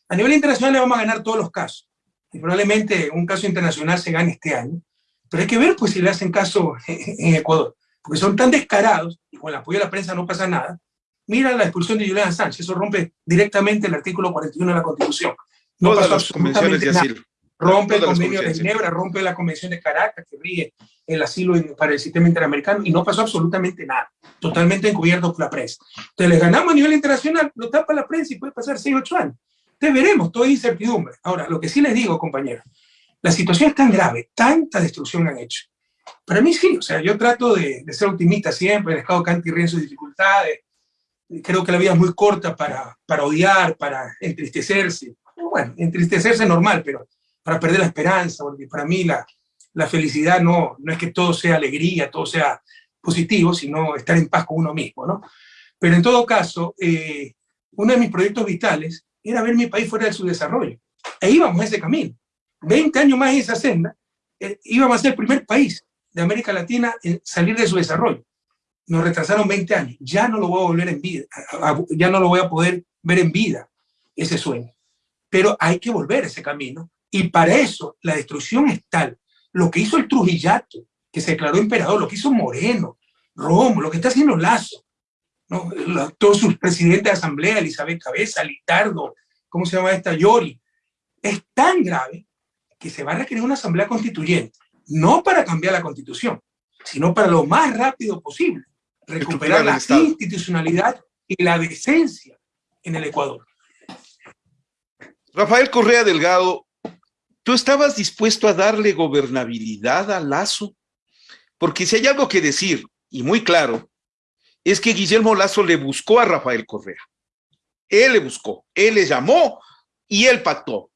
A nivel internacional le vamos a ganar todos los casos. Y probablemente un caso internacional se gane este año. Pero hay que ver pues si le hacen caso en Ecuador. Porque son tan descarados, y con el apoyo de la prensa no pasa nada. Mira la expulsión de Julián Sánchez, eso rompe directamente el artículo 41 de la Constitución. No Todas las convenciones de asilo rompe el convenio de Ginebra, rompe la convención de Caracas que rige el asilo para el sistema interamericano y no pasó absolutamente nada, totalmente encubierto por la prensa. Entonces les ganamos a nivel internacional, lo tapa la prensa y puede pasar 6, 8 años. Entonces veremos, toda incertidumbre. Ahora, lo que sí les digo, compañeros, la situación es tan grave, tanta destrucción han hecho. Para mí sí, o sea, yo trato de, ser optimista siempre, el Estado canta y ríe sus dificultades, creo que la vida es muy corta para, para odiar, para entristecerse. Bueno, entristecerse es normal, pero para perder la esperanza, porque para mí la, la felicidad no, no es que todo sea alegría, todo sea positivo, sino estar en paz con uno mismo, ¿no? Pero en todo caso, eh, uno de mis proyectos vitales era ver mi país fuera de su desarrollo. E íbamos ese camino. 20 años más en esa senda, eh, íbamos a ser el primer país de América Latina en salir de su desarrollo. Nos retrasaron 20 años. Ya no lo voy a volver en vida, ya no lo voy a poder ver en vida, ese sueño. Pero hay que volver ese camino y para eso la destrucción es tal. Lo que hizo el Trujillato, que se declaró emperador, lo que hizo Moreno, Romo, lo que está haciendo Lazo, ¿no? todos sus presidentes de asamblea, Elizabeth Cabeza, Litardo, ¿cómo se llama esta? Yori, es tan grave que se va a requerir una asamblea constituyente, no para cambiar la constitución, sino para lo más rápido posible, recuperar la institucionalidad y la decencia en el Ecuador. Rafael Correa Delgado ¿Tú estabas dispuesto a darle gobernabilidad a Lazo? Porque si hay algo que decir, y muy claro, es que Guillermo Lazo le buscó a Rafael Correa. Él le buscó, él le llamó y él pactó.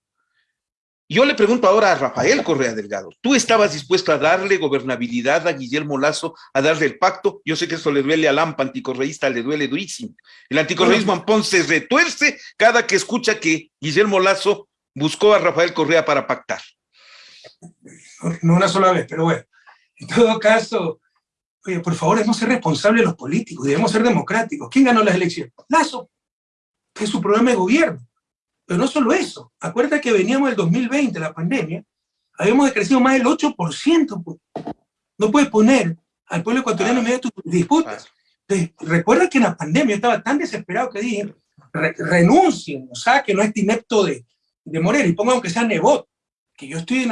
Yo le pregunto ahora a Rafael Correa Delgado, ¿tú estabas dispuesto a darle gobernabilidad a Guillermo Lazo, a darle el pacto? Yo sé que eso le duele al AMPA anticorreísta, le duele durísimo. El anticorreísmo Ampón se retuerce cada que escucha que Guillermo Lazo buscó a Rafael Correa para pactar. No una sola vez, pero bueno. En todo caso, oye, por favor, debemos ser responsables los políticos, debemos ser democráticos. ¿Quién ganó las elecciones? Lazo, que es su programa de gobierno. Pero no solo eso, acuérdate que veníamos del 2020, la pandemia, habíamos decrecido más del 8%. Pues. No puedes poner al pueblo ecuatoriano en medio de tus disputas. recuerda que en la pandemia estaba tan desesperado que dije, renuncien, o sea, que no es inepto de, de y ponga aunque sea Nebot, que yo estoy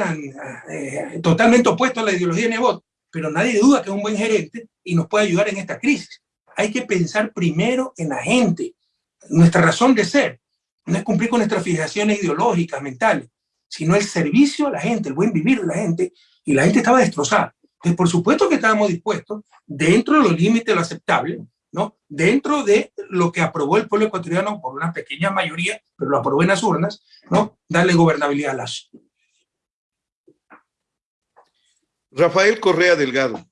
eh, totalmente opuesto a la ideología de Nebot, pero nadie duda que es un buen gerente y nos puede ayudar en esta crisis. Hay que pensar primero en la gente. Nuestra razón de ser no es cumplir con nuestras fijaciones ideológicas, mentales, sino el servicio a la gente, el buen vivir de la gente, y la gente estaba destrozada. Entonces, por supuesto que estábamos dispuestos, dentro de los límites de lo aceptable, ¿no? dentro de lo que aprobó el pueblo ecuatoriano por una pequeña mayoría, pero lo aprobó en las urnas, ¿no? darle gobernabilidad a Lazo. Rafael Correa Delgado,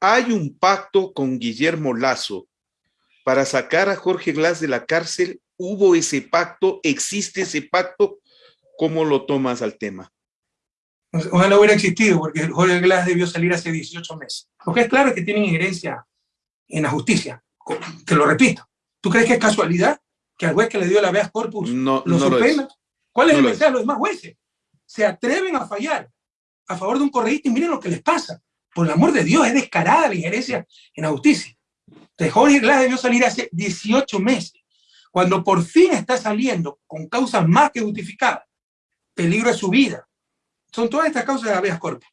hay un pacto con Guillermo Lazo para sacar a Jorge Glass de la cárcel. ¿Hubo ese pacto? ¿Existe ese pacto? ¿Cómo lo tomas al tema? Ojalá hubiera existido, porque Jorge Glass debió salir hace 18 meses. Lo que es claro que tienen injerencia en la justicia. Te lo repito. ¿Tú crees que es casualidad que al juez que le dio la habeas corpus no, lo suspenda? ¿Cuál es el mensaje de los demás jueces? Se atreven a fallar a favor de un correísta y miren lo que les pasa. Por el amor de Dios, es descarada la injerencia en la justicia. Entonces, Jorge Glass debió salir hace 18 meses. Cuando por fin está saliendo con causas más que justificadas, peligro de su vida. Son todas estas causas de habeas corpus.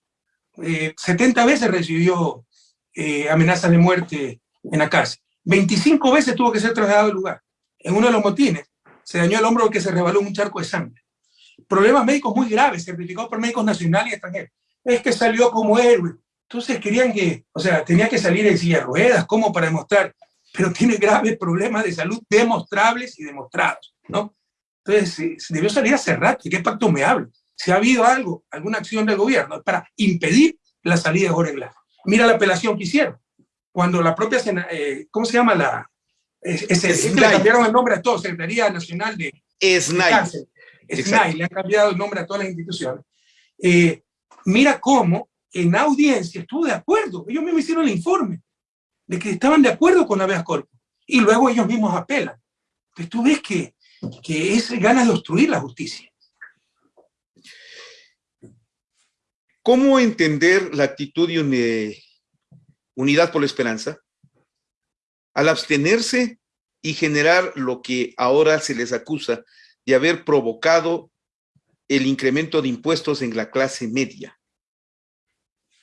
70 eh, veces recibió eh, amenazas de muerte en la cárcel. 25 veces tuvo que ser trasladado al lugar. En uno de los motines se dañó el hombro que se rebaló un charco de sangre. Problemas médicos muy graves, certificados por médicos nacionales y extranjeros. Es que salió como héroe. Entonces querían que, o sea, tenía que salir en silla de ruedas, como para demostrar, pero tiene graves problemas de salud demostrables y demostrados, ¿no? Entonces, debió salir hace rato. ¿De qué pacto me hablo? Si ha habido algo, alguna acción del gobierno para impedir la salida de Jorge Glass. Mira la apelación que hicieron. Cuando la propia, eh, ¿cómo se llama la? Es, le cambiaron el nombre a todo, Secretaría Nacional de... SNAI. SNAI, le han cambiado el nombre a todas las instituciones. Eh, mira cómo en audiencia estuvo de acuerdo. Ellos mismos hicieron el informe de que estaban de acuerdo con habeas corpus. Y luego ellos mismos apelan. Entonces tú ves que, que es ganas de obstruir la justicia. ¿Cómo entender la actitud de Unidad por la Esperanza al abstenerse y generar lo que ahora se les acusa de haber provocado el incremento de impuestos en la clase media?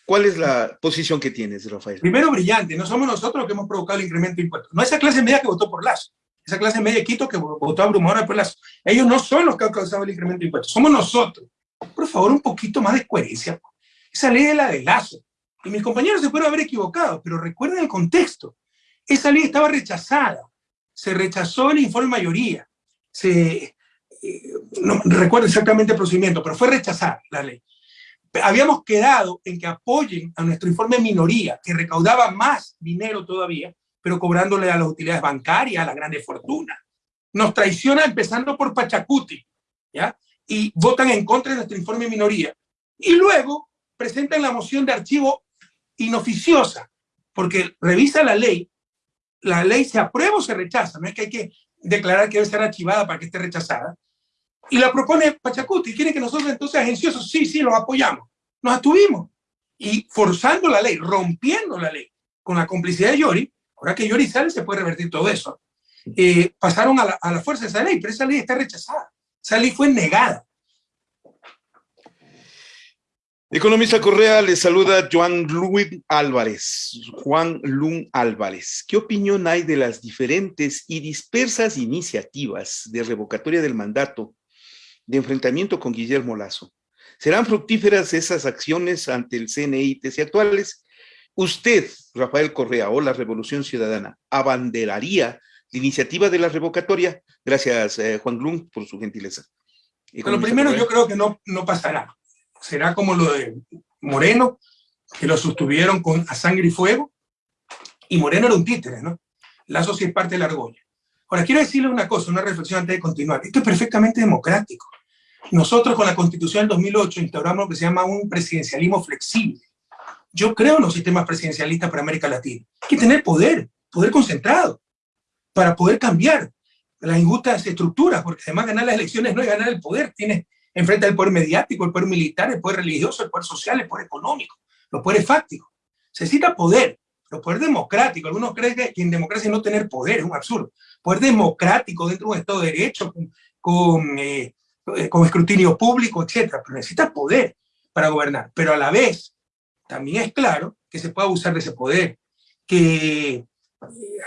¿Cuál es la posición que tienes, Rafael? Primero, brillante. No somos nosotros los que hemos provocado el incremento de impuestos. No esa clase media que votó por Lazo. Esa clase media de Quito que votó abrumadora por Lazo. Ellos no son los que han causado el incremento de impuestos. Somos nosotros. Por favor, un poquito más de coherencia. Esa ley es la de Lazo. Y mis compañeros se pueden haber equivocado, pero recuerden el contexto. Esa ley estaba rechazada. Se rechazó el informe mayoría. Se, no recuerdo exactamente el procedimiento, pero fue rechazada la ley habíamos quedado en que apoyen a nuestro informe minoría, que recaudaba más dinero todavía, pero cobrándole a las utilidades bancarias, a la grande fortuna. Nos traiciona empezando por Pachacuti, ¿ya? Y votan en contra de nuestro informe minoría. Y luego presentan la moción de archivo inoficiosa, porque revisa la ley, la ley se aprueba o se rechaza, no es que hay que declarar que debe ser archivada para que esté rechazada, y la propone Pachacuti. Quiere que nosotros entonces agenciosos, sí, sí, los apoyamos. Nos atuvimos. Y forzando la ley, rompiendo la ley, con la complicidad de Yori, ahora que Yori sale se puede revertir todo eso. Eh, pasaron a la, a la fuerza de esa ley, pero esa ley está rechazada. Esa ley fue negada. Economista Correa, le saluda Juan Luis Álvarez. Juan Lun Álvarez. ¿Qué opinión hay de las diferentes y dispersas iniciativas de revocatoria del mandato de enfrentamiento con Guillermo Lazo. ¿Serán fructíferas esas acciones ante el CNI y TC actuales? ¿Usted, Rafael Correa, o la Revolución Ciudadana, abanderaría la iniciativa de la revocatoria? Gracias, eh, Juan Glum, por su gentileza. lo primero yo creo que no, no pasará. Será como lo de Moreno, que lo sostuvieron con a sangre y fuego, y Moreno era un títere, ¿no? Lazo sí es parte de la argolla. Ahora, quiero decirle una cosa, una reflexión antes de continuar. Esto es perfectamente democrático. Nosotros con la Constitución del 2008 instauramos lo que se llama un presidencialismo flexible. Yo creo en los sistemas presidencialistas para América Latina. Hay que tener poder, poder concentrado, para poder cambiar las injustas estructuras, porque además ganar las elecciones no es ganar el poder, tienes enfrente al poder mediático, el poder militar, el poder religioso, el poder social, el poder económico, los poderes fácticos. Se necesita poder, los poder democrático. Algunos creen que en democracia no tener poder es un absurdo. Poder democrático dentro de un Estado de Derecho, con, eh, con escrutinio público, etcétera, pero necesita poder para gobernar. Pero a la vez, también es claro que se puede abusar de ese poder, que eh,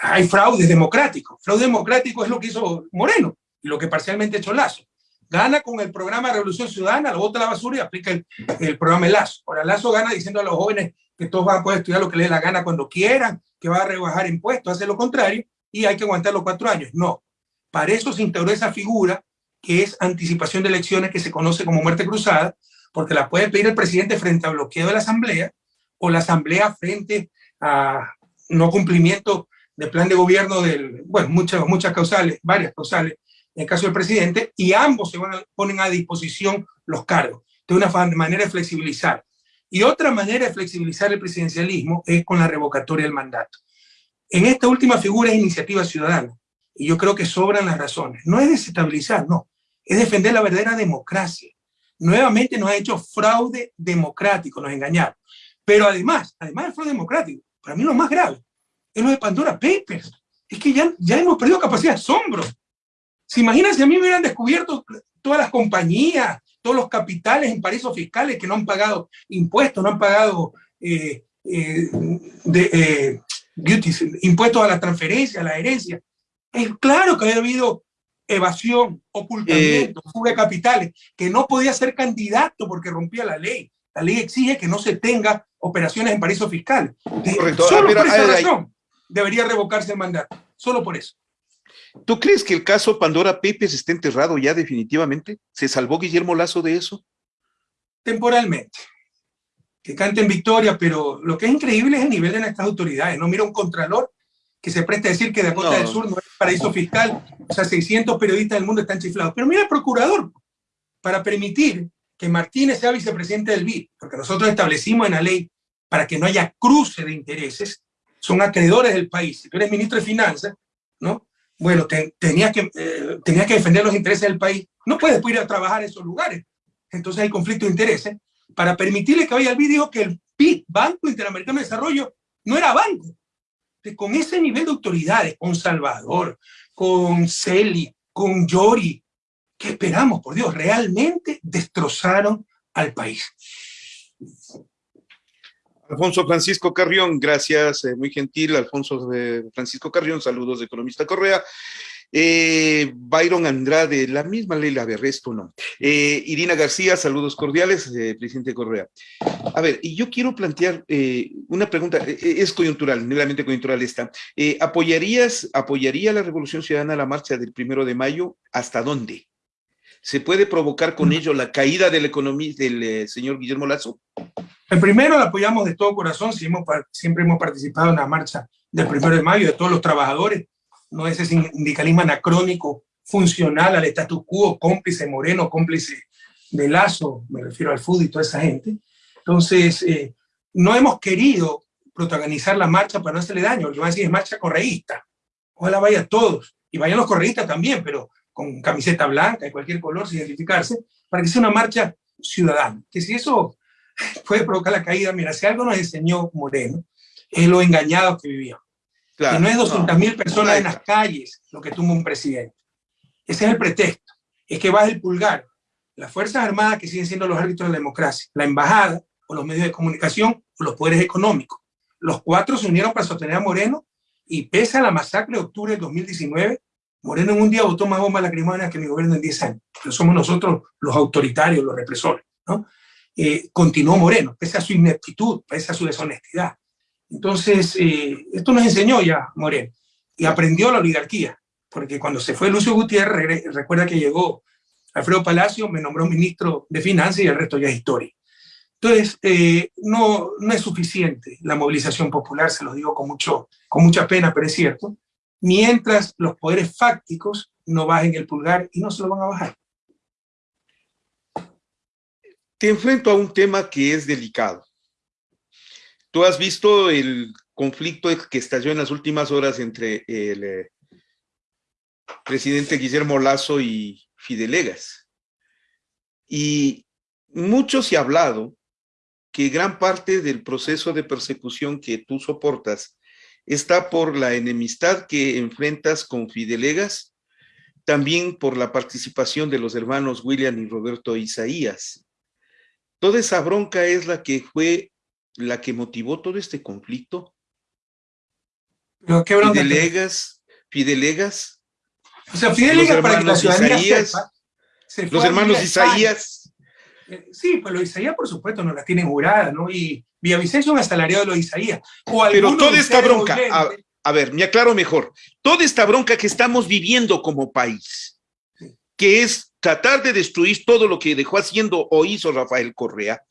hay fraude democrático. Fraude democrático es lo que hizo Moreno lo que parcialmente ha hecho Lazo. Gana con el programa Revolución Ciudadana, lo bota a la basura y aplica el, el programa Lazo. Ahora Lazo gana diciendo a los jóvenes que todos van a poder estudiar lo que les dé la gana cuando quieran, que va a rebajar impuestos, hace lo contrario y hay que aguantar los cuatro años. No, para eso se integró esa figura que es anticipación de elecciones que se conoce como muerte cruzada, porque la puede pedir el presidente frente a bloqueo de la asamblea o la asamblea frente a no cumplimiento del plan de gobierno del, bueno, muchas, muchas causales, varias causales, en caso del presidente, y ambos se van a, ponen a disposición los cargos, de una manera de flexibilizar. Y otra manera de flexibilizar el presidencialismo es con la revocatoria del mandato. En esta última figura es iniciativa ciudadana y yo creo que sobran las razones. No es desestabilizar, no, es defender la verdadera democracia. Nuevamente nos ha hecho fraude democrático, nos engañaron. Pero además, además del fraude democrático, para mí lo más grave es lo de Pandora Papers. Es que ya, ya hemos perdido capacidad de asombro. ¿Se imaginan si a mí me hubieran descubierto todas las compañías, todos los capitales en paraísos fiscales que no han pagado impuestos, no han pagado eh, eh, eh, impuestos a la transferencia, a la herencia. Es claro que había habido evasión, ocultamiento, eh, fuga de capitales, que no podía ser candidato porque rompía la ley. La ley exige que no se tenga operaciones en paraísos fiscales. Correcto. Solo por esa razón debería revocarse el mandato. Solo por eso. ¿Tú crees que el caso Pandora Pepes está enterrado ya definitivamente? ¿Se salvó Guillermo Lazo de eso? Temporalmente. Que canten victoria, pero lo que es increíble es el nivel de nuestras autoridades. No mira un contralor que se presta a decir que Dakota del Sur no es paraíso fiscal, o sea, 600 periodistas del mundo están chiflados. Pero mira el procurador, para permitir que Martínez sea vicepresidente del BID, porque nosotros establecimos en la ley para que no haya cruce de intereses, son acreedores del país. Si tú eres ministro de Finanzas, ¿no? Bueno, tenías, que, eh, que defender los intereses del país. No puedes ir a trabajar en esos lugares. Entonces hay conflicto de intereses. Para permitirle que vaya al BID, dijo que el BID, Banco Interamericano de Desarrollo, no era banco, con ese nivel de autoridades, con Salvador, con Celi, con Yori, ¿qué esperamos? Por Dios, realmente destrozaron al país. Alfonso Francisco Carrión, gracias, eh, muy gentil, Alfonso Francisco Carrión, saludos de Economista Correa. Eh, Byron Andrade, la misma Leila Berresto, no. Eh, Irina García, saludos cordiales, eh, presidente Correa. A ver, y yo quiero plantear una pregunta, es coyuntural, meramente coyuntural esta. ¿Apoyarías, apoyaría la Revolución Ciudadana la marcha del primero de mayo? ¿Hasta dónde? ¿Se puede provocar con ello la caída de la economía del señor Guillermo Lazo? El primero lo apoyamos de todo corazón, siempre hemos participado en la marcha del primero de mayo de todos los trabajadores no ese sindicalismo anacrónico funcional al status quo, cómplice Moreno, cómplice de Lazo, me refiero al fútbol y toda esa gente. Entonces, eh, no hemos querido protagonizar la marcha para no hacerle daño, porque van a decir es marcha correísta. Ojalá vaya todos, y vayan los correístas también, pero con camiseta blanca de cualquier color, sin identificarse, para que sea una marcha ciudadana. Que si eso puede provocar la caída, mira, si algo nos enseñó Moreno, es lo engañado que vivíamos que no es 200.000 personas en las calles lo que tumba un presidente. Ese es el pretexto. Es que baja el pulgar. Las Fuerzas Armadas que siguen siendo los árbitros de la democracia, la embajada o los medios de comunicación o los poderes económicos. Los cuatro se unieron para sostener a Moreno y pese a la masacre de octubre de 2019, Moreno en un día votó más bombas lacrimógenas que mi gobierno en 10 años. Pero somos nosotros los autoritarios, los represores. ¿no? Eh, continuó Moreno, pese a su ineptitud, pese a su deshonestidad. Entonces, eh, esto nos enseñó ya Moreno y aprendió la oligarquía, porque cuando se fue Lucio Gutiérrez, recuerda que llegó Alfredo Palacio, me nombró ministro de Finanzas y el resto ya es historia. Entonces, eh, no, no es suficiente la movilización popular, se lo digo con, mucho, con mucha pena, pero es cierto, mientras los poderes fácticos no bajen el pulgar y no se lo van a bajar. Te enfrento a un tema que es delicado. Tú has visto el conflicto que estalló en las últimas horas entre el eh, presidente Guillermo Lazo y Fidelegas. Y mucho se ha hablado que gran parte del proceso de persecución que tú soportas está por la enemistad que enfrentas con Fidelegas, también por la participación de los hermanos William y Roberto Isaías. Toda esa bronca es la que fue la que motivó todo este conflicto? ¿Pero qué Fidelegas, Fidelegas. O sea, Fidelegas para que la ciudadanía sepa, los hermanos Isaías. Eh, sí, pues los Isaías, por supuesto, no las tienen juradas, ¿no? Y Villavicencio un asalariado de los Isaías. Pero toda esta bronca, a, ver, me aclaro mejor, toda esta bronca que estamos viviendo como país, que es tratar de destruir todo lo que dejó haciendo o hizo Rafael Correa,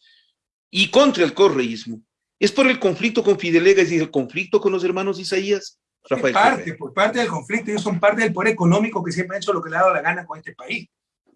y contra el correísmo. Es por el conflicto con Fidelegas y el conflicto con los hermanos Isaías. Rafael parte, por parte del conflicto, ellos son parte del poder económico que siempre han hecho lo que le ha dado la gana con este país.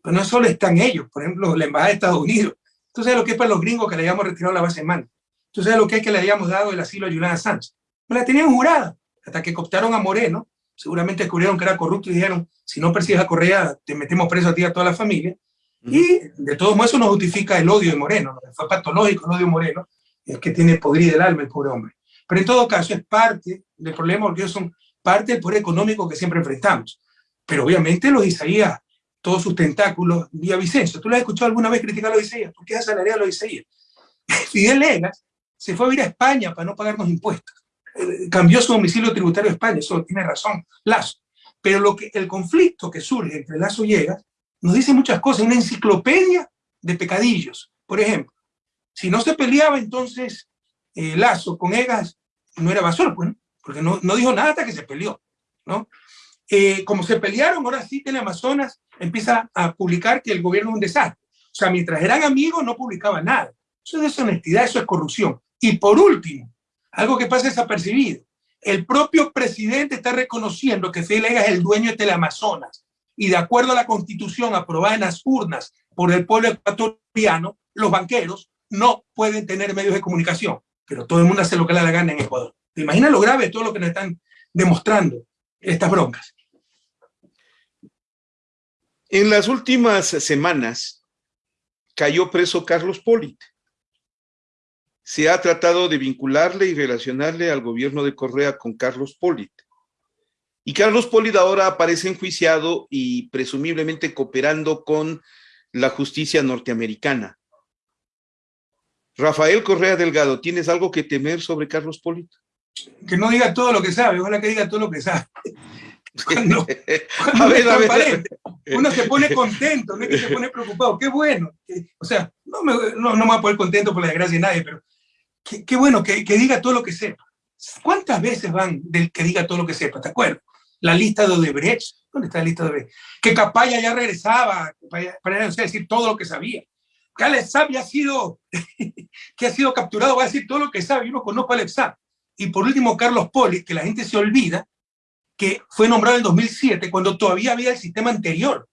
Pero no solo están ellos, por ejemplo, la Embajada de Estados Unidos. Entonces, lo que es para los gringos que le hayamos retirado la base de mano. Entonces, lo que es que le hayamos dado el asilo a Juliana Sánchez. Me la tenían jurada, hasta que cooptaron a Moreno, seguramente descubrieron que era corrupto y dijeron, si no persigues a Correa, te metemos preso a ti y a toda la familia. Y de todos modos eso no justifica el odio de Moreno, fue patológico el odio de Moreno, es que tiene podrido el alma el pobre hombre. Pero en todo caso es parte del problema porque ellos son parte del poder económico que siempre enfrentamos. Pero obviamente los Isaías, todos sus tentáculos, vía Vicencio, ¿tú lo has escuchado alguna vez criticar a los Isaías? ¿Por qué asalariado a los Isaías? Fidel Legas se fue a ir a España para no pagarnos impuestos. eh, cambió su domicilio tributario a España, eso tiene razón Lazo. Pero lo que, el conflicto que surge entre Lazo y Egas nos dice muchas cosas, una enciclopedia de pecadillos. Por ejemplo, si no se peleaba entonces eh, Lazo con Egas, no era Basol, pues, porque no, no, dijo nada hasta que se peleó. ¿no? Eh, como se pelearon, ahora sí Amazonas empieza a publicar que el gobierno es un desastre. O sea, mientras eran amigos no publicaba nada. Eso es deshonestidad, eso es corrupción. Y por último, algo que pasa desapercibido, el propio presidente está reconociendo que Fidel es el dueño de Teleamazonas y de acuerdo a la constitución aprobada en las urnas por el pueblo ecuatoriano, los banqueros no pueden tener medios de comunicación, pero todo el mundo hace lo que le da la gana en Ecuador. ¿Te imaginas lo grave de todo lo que nos están demostrando estas broncas? En las últimas semanas cayó preso Carlos Polit se ha tratado de vincularle y relacionarle al gobierno de Correa con Carlos Polit. Y Carlos Polit ahora aparece enjuiciado y presumiblemente cooperando con la justicia norteamericana. Rafael Correa Delgado, ¿tienes algo que temer sobre Carlos Polit? Que no diga todo lo que sabe, ojalá que diga todo lo que sabe. a ver, a ver. Uno se pone contento, no es que se pone preocupado. Qué bueno. o sea, no me, no, no me voy a poner contento por la desgracia de nadie, pero qué, bueno que, que, diga todo lo que sepa. ¿Cuántas veces van del que diga todo lo que sepa? ¿Te acuerdas? La lista de Odebrecht. ¿Dónde está la lista de Odebrecht? Que Capaya ya regresaba para, para decir todo lo que sabía. Que Alex ya ha sido, que ha sido capturado, va a decir todo lo que sabe. Yo no conozco a Alex Y por último, Carlos Poli, que la gente se olvida, que fue nombrado en 2007, cuando todavía había el sistema anterior,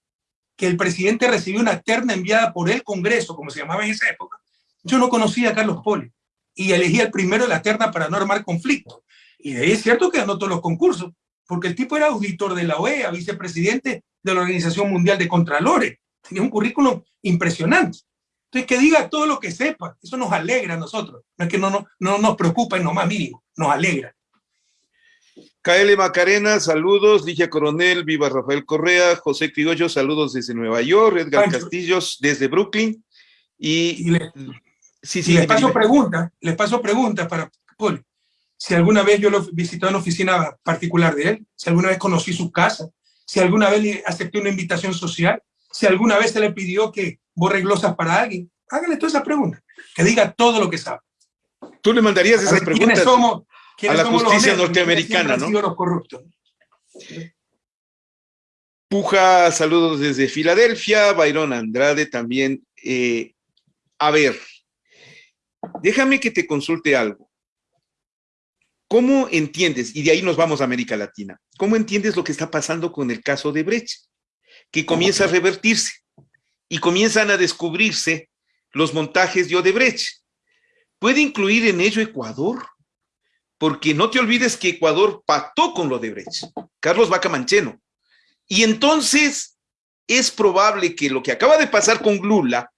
que el presidente recibió una terna enviada por el Congreso, como se llamaba en esa época. Yo no conocía a Carlos Poli y elegí el primero de la terna para no armar conflicto. Y de ahí es cierto que ganó todos los concursos, porque el tipo era auditor de la OEA, vicepresidente de la Organización Mundial de Contralores. Tenía un currículum impresionante. Entonces, que diga todo lo que sepa, eso nos alegra a nosotros. No es que no, no, no nos preocupa en lo más mínimo, nos alegra. KL Macarena, saludos. Ligia Coronel, viva Rafael Correa. José Criollo, saludos desde Nueva York. Edgar Castillos, desde Brooklyn. Y, Sí, sí, les paso preguntas, les paso preguntas para Paul. Si alguna vez yo lo visité en una oficina particular de él, si alguna vez conocí su casa, si alguna vez le acepté una invitación social, si alguna vez se le pidió que borre glosas para alguien, hágale todas esas preguntas, que diga todo lo que sabe. Tú le mandarías esas preguntas somos, a la justicia norteamericana, ¿no? Los corruptos. Puja, saludos desde Filadelfia, Byron Andrade también. Eh, a ver, Déjame que te consulte algo. ¿Cómo entiendes, y de ahí nos vamos a América Latina, cómo entiendes lo que está pasando con el caso de Brecht? Que comienza a revertirse y comienzan a descubrirse los montajes de Odebrecht. ¿Puede incluir en ello Ecuador? Porque no te olvides que Ecuador pactó con lo de Brecht, Carlos Vaca Mancheno. Y entonces es probable que lo que acaba de pasar con Lula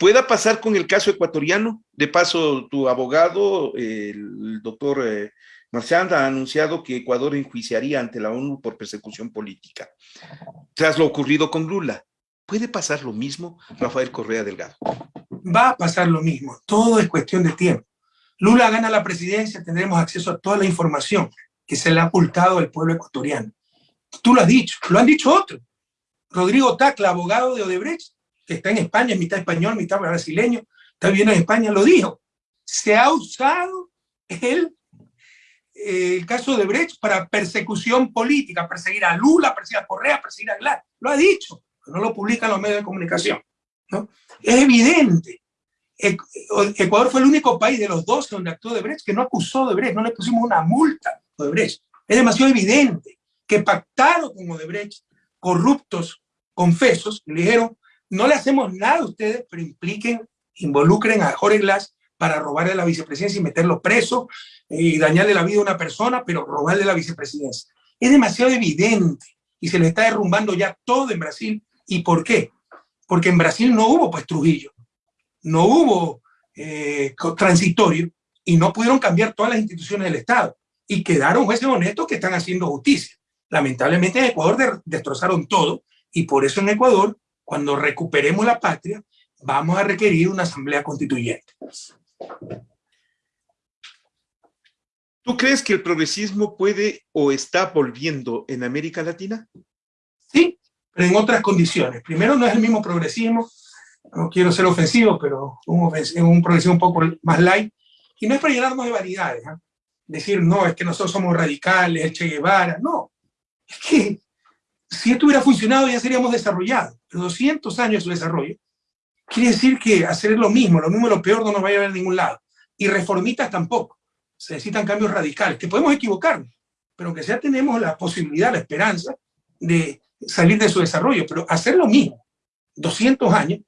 pueda pasar con el caso ecuatoriano. De paso, tu abogado, el doctor eh, ha anunciado que Ecuador enjuiciaría ante la ONU por persecución política, tras lo ocurrido con Lula. ¿Puede pasar lo mismo, Rafael Correa Delgado? Va a pasar lo mismo. Todo es cuestión de tiempo. Lula gana la presidencia, tendremos acceso a toda la información que se le ha ocultado al pueblo ecuatoriano. Tú lo has dicho, lo han dicho otros. Rodrigo Tacla, abogado de Odebrecht, está en España, mitad español, mitad brasileño, está viviendo en España, lo dijo. Se ha usado el, el caso de Brecht para persecución política, perseguir a Lula, perseguir a Correa, perseguir a Aguilar. Lo ha dicho, pero no lo publican los medios de comunicación. ¿no? Es evidente. Ecuador fue el único país de los dos donde actuó de Brecht que no acusó de Brecht, no le pusimos una multa a Brecht. Es demasiado evidente que pactaron con Odebrecht corruptos confesos, le dijeron, no le hacemos nada a ustedes, pero impliquen, involucren a Jorge Glass para robarle la vicepresidencia y meterlo preso y dañarle la vida a una persona, pero robarle la vicepresidencia. Es demasiado evidente y se le está derrumbando ya todo en Brasil. ¿Y por qué? Porque en Brasil no hubo pues Trujillo, no hubo eh, transitorio y no pudieron cambiar todas las instituciones del Estado y quedaron jueces honestos que están haciendo justicia. Lamentablemente en Ecuador destrozaron todo y por eso en Ecuador cuando recuperemos la patria, vamos a requerir una asamblea constituyente. ¿Tú crees que el progresismo puede o está volviendo en América Latina? Sí, pero en otras condiciones. Primero, no es el mismo progresismo, no quiero ser ofensivo, pero un, un progresismo un poco más light, y no es para llenarnos de vanidades. ¿eh? Decir, no, es que nosotros somos radicales, el Che Guevara, no. Es que si esto hubiera funcionado ya seríamos desarrollados. Pero 200 años de su desarrollo quiere decir que hacer lo mismo, lo mismo lo peor no nos va a llevar a ningún lado. Y reformistas tampoco. Se necesitan cambios radicales, que podemos equivocarnos, pero que ya tenemos la posibilidad, la esperanza de salir de su desarrollo. Pero hacer lo mismo, 200 años,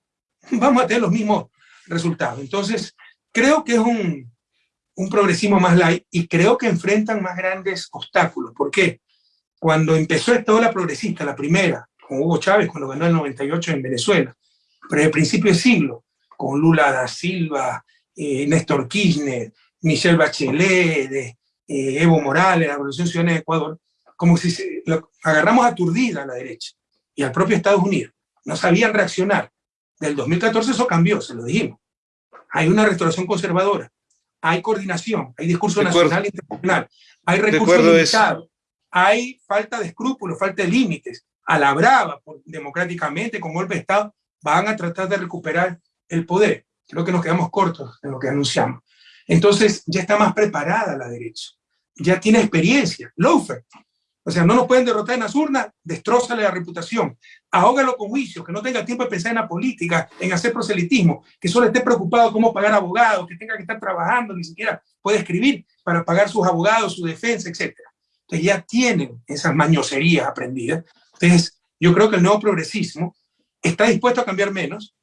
vamos a tener los mismos resultados. Entonces, creo que es un, un progresismo más light y creo que enfrentan más grandes obstáculos. ¿Por qué? Cuando empezó esta ola progresista, la primera, con Hugo Chávez, cuando ganó el 98 en Venezuela, pero el principio de siglo, con Lula da Silva, eh, Néstor Kirchner, Michelle Bachelet, eh, Evo Morales, la Revolución Ciudadana de Ecuador, como si se, lo, agarramos aturdida a la derecha y al propio Estados Unidos. No sabían reaccionar. Del 2014 eso cambió, se lo dijimos. Hay una restauración conservadora, hay coordinación, hay discurso nacional e internacional, hay recursos limitados, hay falta de escrúpulos, falta de límites. A la brava, democráticamente, con golpe de Estado, van a tratar de recuperar el poder. Creo que nos quedamos cortos en lo que anunciamos. Entonces, ya está más preparada la derecha. Ya tiene experiencia. Lofer. O sea, no nos pueden derrotar en las urnas, destrózale la reputación. Ahógalo con juicio, que no tenga tiempo de pensar en la política, en hacer proselitismo, que solo esté preocupado cómo pagar abogados, que tenga que estar trabajando, ni siquiera puede escribir para pagar sus abogados, su defensa, etc. Entonces ya tienen esas mañoserías aprendidas. Entonces, yo creo que el nuevo progresismo está dispuesto a cambiar menos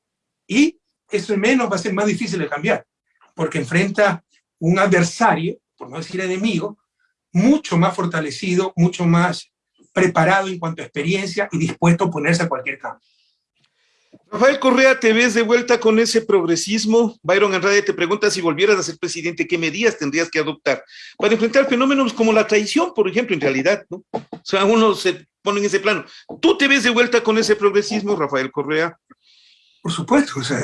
y ese menos va a ser más difícil de cambiar, porque enfrenta un adversario, por no decir enemigo, mucho más fortalecido, mucho más preparado en cuanto a experiencia y dispuesto a ponerse a cualquier cambio. Rafael Correa, ¿te ves de vuelta con ese progresismo? Byron Andrade te pregunta si volvieras a ser presidente, ¿qué medidas tendrías que adoptar para enfrentar fenómenos como la traición, por ejemplo, en realidad, ¿no? O sea, uno se pone en ese plano. ¿Tú te ves de vuelta con ese progresismo, Rafael Correa? Por supuesto, o sea,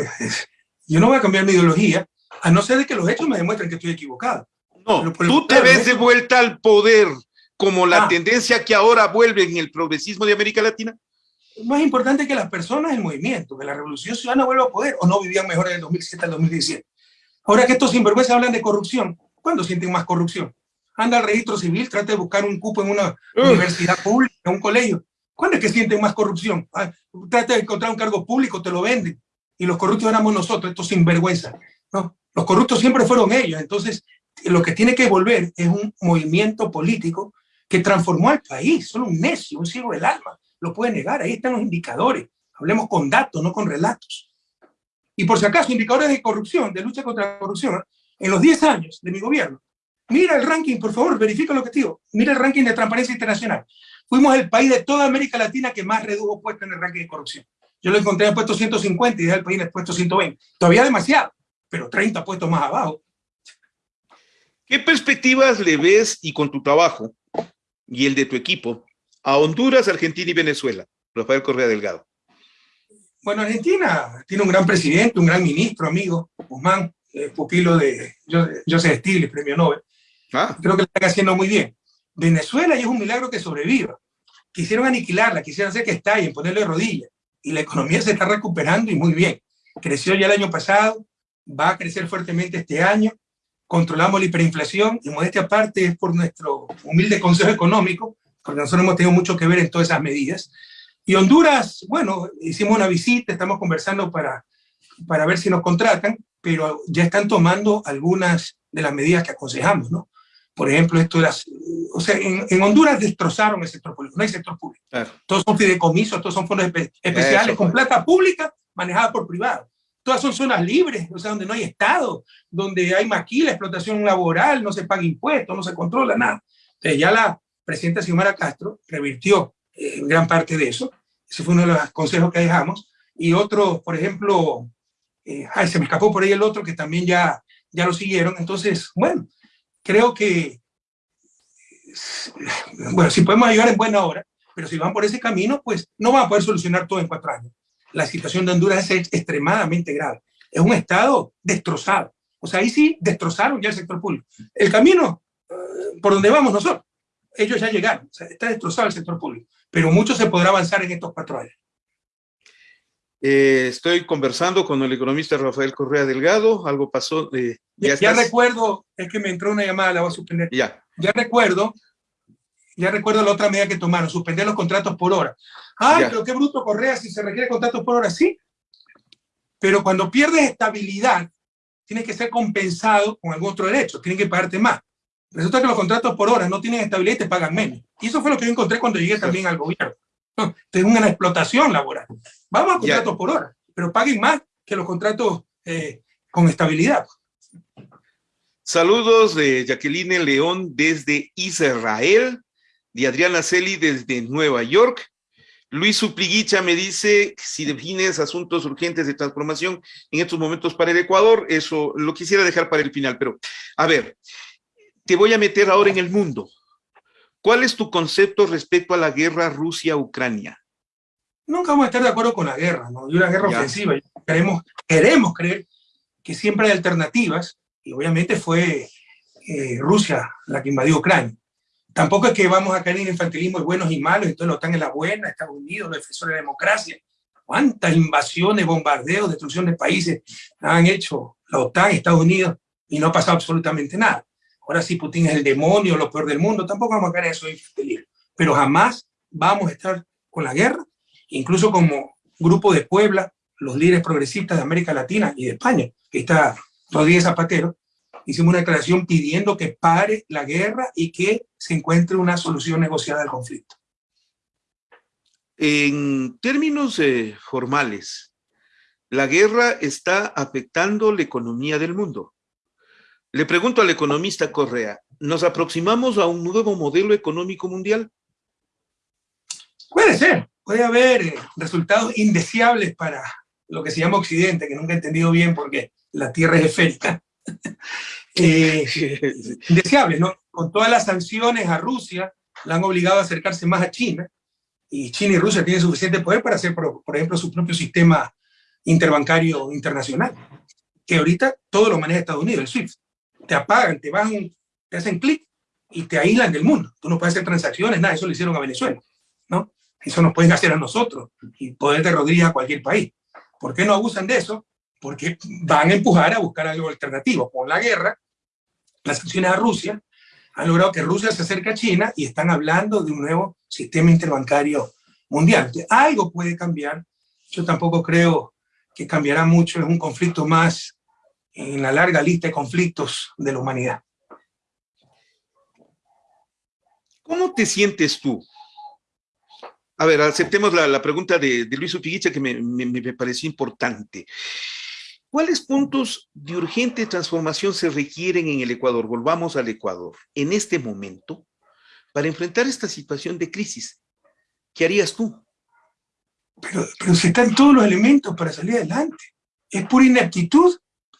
yo no voy a cambiar mi ideología, a no ser de que los hechos me demuestren que estoy equivocado. No, tú te ves de vuelta al poder como la ah. tendencia que ahora vuelve en el progresismo de América Latina más importante que las personas el movimiento, que la revolución ciudadana vuelva a poder, o no vivían mejor en el 2007 al 2017. Ahora que estos sinvergüenzas hablan de corrupción, ¿cuándo sienten más corrupción? Anda al registro civil, trata de buscar un cupo en una universidad pública, en un colegio. ¿Cuándo es que sienten más corrupción? Ah, trata de encontrar un cargo público, te lo venden. Y los corruptos éramos nosotros, estos sinvergüenzas. ¿no? Los corruptos siempre fueron ellos. Entonces, lo que tiene que volver es un movimiento político que transformó al país. Solo un necio, un ciego del alma lo puede negar, ahí están los indicadores. Hablemos con datos, no con relatos. Y por si acaso, indicadores de corrupción, de lucha contra la corrupción, en los 10 años de mi gobierno, mira el ranking, por favor, verifica lo que digo, mira el ranking de transparencia internacional. Fuimos el país de toda América Latina que más redujo puestos en el ranking de corrupción. Yo lo encontré en el puesto 150 y dejé el país en el puesto 120. Todavía demasiado, pero 30 puestos más abajo. ¿Qué perspectivas le ves y con tu trabajo y el de tu equipo a Honduras, Argentina y Venezuela. Rafael Correa Delgado. Bueno, Argentina tiene un gran presidente, un gran ministro, amigo, Guzmán, pupilo de Joseph Stiglitz, premio Nobel. Ah. Creo que lo están haciendo muy bien. Venezuela y es un milagro que sobreviva. Quisieron aniquilarla, quisieron hacer que estalle, ponerle rodillas. Y la economía se está recuperando y muy bien. Creció ya el año pasado, va a crecer fuertemente este año. Controlamos la hiperinflación y modestia aparte es por nuestro humilde consejo económico porque nosotros hemos tenido mucho que ver en todas esas medidas. Y Honduras, bueno, hicimos una visita, estamos conversando para, para ver si nos contratan, pero ya están tomando algunas de las medidas que aconsejamos, ¿no? Por ejemplo, esto de las... O sea, en, Honduras destrozaron el sector público, no hay sector público. Todos son fideicomisos, todos son fondos especiales con plata pública manejada por privados. Todas son zonas libres, o sea, donde no hay Estado, donde hay maquila, explotación laboral, no se paga impuestos, no se controla nada. Entonces ya la, presidenta Xiomara Castro revirtió eh, gran parte de eso. Ese fue uno de los consejos que dejamos. Y otro, por ejemplo, eh, ay, se me escapó por ahí el otro que también ya, ya lo siguieron. Entonces, bueno, creo que, bueno, si podemos ayudar en buena hora, pero si van por ese camino, pues no van a poder solucionar todo en cuatro años. La situación de Honduras es extremadamente grave. Es un estado destrozado. O sea, ahí sí destrozaron ya el sector público. El camino eh, por donde vamos nosotros. Ellos ya llegaron, está destrozado el sector público, pero mucho se podrá avanzar en estos cuatro años. Eh, estoy conversando con el economista Rafael Correa Delgado, algo pasó. Eh, ya, recuerdo, es que me entró una llamada, la voy a suspender. Ya. Ya recuerdo, ya recuerdo la otra medida que tomaron, suspender los contratos por hora. Ay, pero qué bruto Correa si se requiere contratos por hora, sí. Pero cuando pierdes estabilidad, tienes que ser compensado con algún otro derecho, tienen que pagarte más. Resulta que los contratos por hora no tienen estabilidad y te pagan menos. Y eso fue lo que yo encontré cuando llegué también al gobierno. Tengo una explotación laboral. Vamos a contratos por hora, pero paguen más que los contratos eh, con estabilidad. Saludos de Jacqueline León desde Israel, de Adriana Celi desde Nueva York. Luis Supliguicha me dice, si defines asuntos urgentes de transformación en estos momentos para el Ecuador, eso lo quisiera dejar para el final, pero a ver, te voy a meter ahora en el mundo. ¿Cuál es tu concepto respecto a la guerra Rusia-Ucrania? Nunca vamos a estar de acuerdo con la guerra, ¿no? Y una guerra ofensiva. Queremos, queremos creer que siempre hay alternativas, y obviamente fue eh, Rusia la que invadió Ucrania. Tampoco es que vamos a caer en infantilismo de buenos y malos, entonces lo están en la buena, Estados Unidos, los defensores de la democracia. ¿Cuántas invasiones, bombardeos, destrucción de países han hecho la OTAN, Estados Unidos, y no ha pasado absolutamente nada? Ahora sí, Putin es el demonio, lo peor del mundo, tampoco vamos a caer en eso. Pero jamás vamos a estar con la guerra, incluso como grupo de Puebla, los líderes progresistas de América Latina y de España, que está Rodríguez Zapatero, hicimos una declaración pidiendo que pare la guerra y que se encuentre una solución negociada al conflicto. En términos eh, formales, la guerra está afectando la economía del mundo. Le pregunto al economista Correa, ¿nos aproximamos a un nuevo modelo económico mundial? Puede ser, puede haber eh, resultados indeseables para lo que se llama Occidente, que nunca he entendido bien porque la Tierra es esférica. eh, deseables, ¿no? Con todas las sanciones a Rusia, la han obligado a acercarse más a China, y China y Rusia tienen suficiente poder para hacer, por, ejemplo, su propio sistema interbancario internacional, que ahorita todo lo maneja Estados Unidos, el SWIFT. Te apagan, te bajan, te hacen clic y te aíslan del mundo. Tú no puedes hacer transacciones, nada, eso lo hicieron a Venezuela, ¿no? Eso nos pueden hacer a nosotros y poder de rodillas a cualquier país. ¿Por qué no abusan de eso? porque van a empujar a buscar algo alternativo. Con la guerra, las sanciones a Rusia han logrado que Rusia se acerque a China y están hablando de un nuevo sistema interbancario mundial. algo puede cambiar. Yo tampoco creo que cambiará mucho. Es un conflicto más en la larga lista de conflictos de la humanidad. ¿Cómo te sientes tú? A ver, aceptemos la, pregunta de, Luis Upiguicha que me, me, me pareció importante. ¿Cuáles puntos de urgente transformación se requieren en el Ecuador? Volvamos al Ecuador. En este momento, para enfrentar esta situación de crisis, ¿qué harías tú? Pero, pero si están todos los elementos para salir adelante. Es pura ineptitud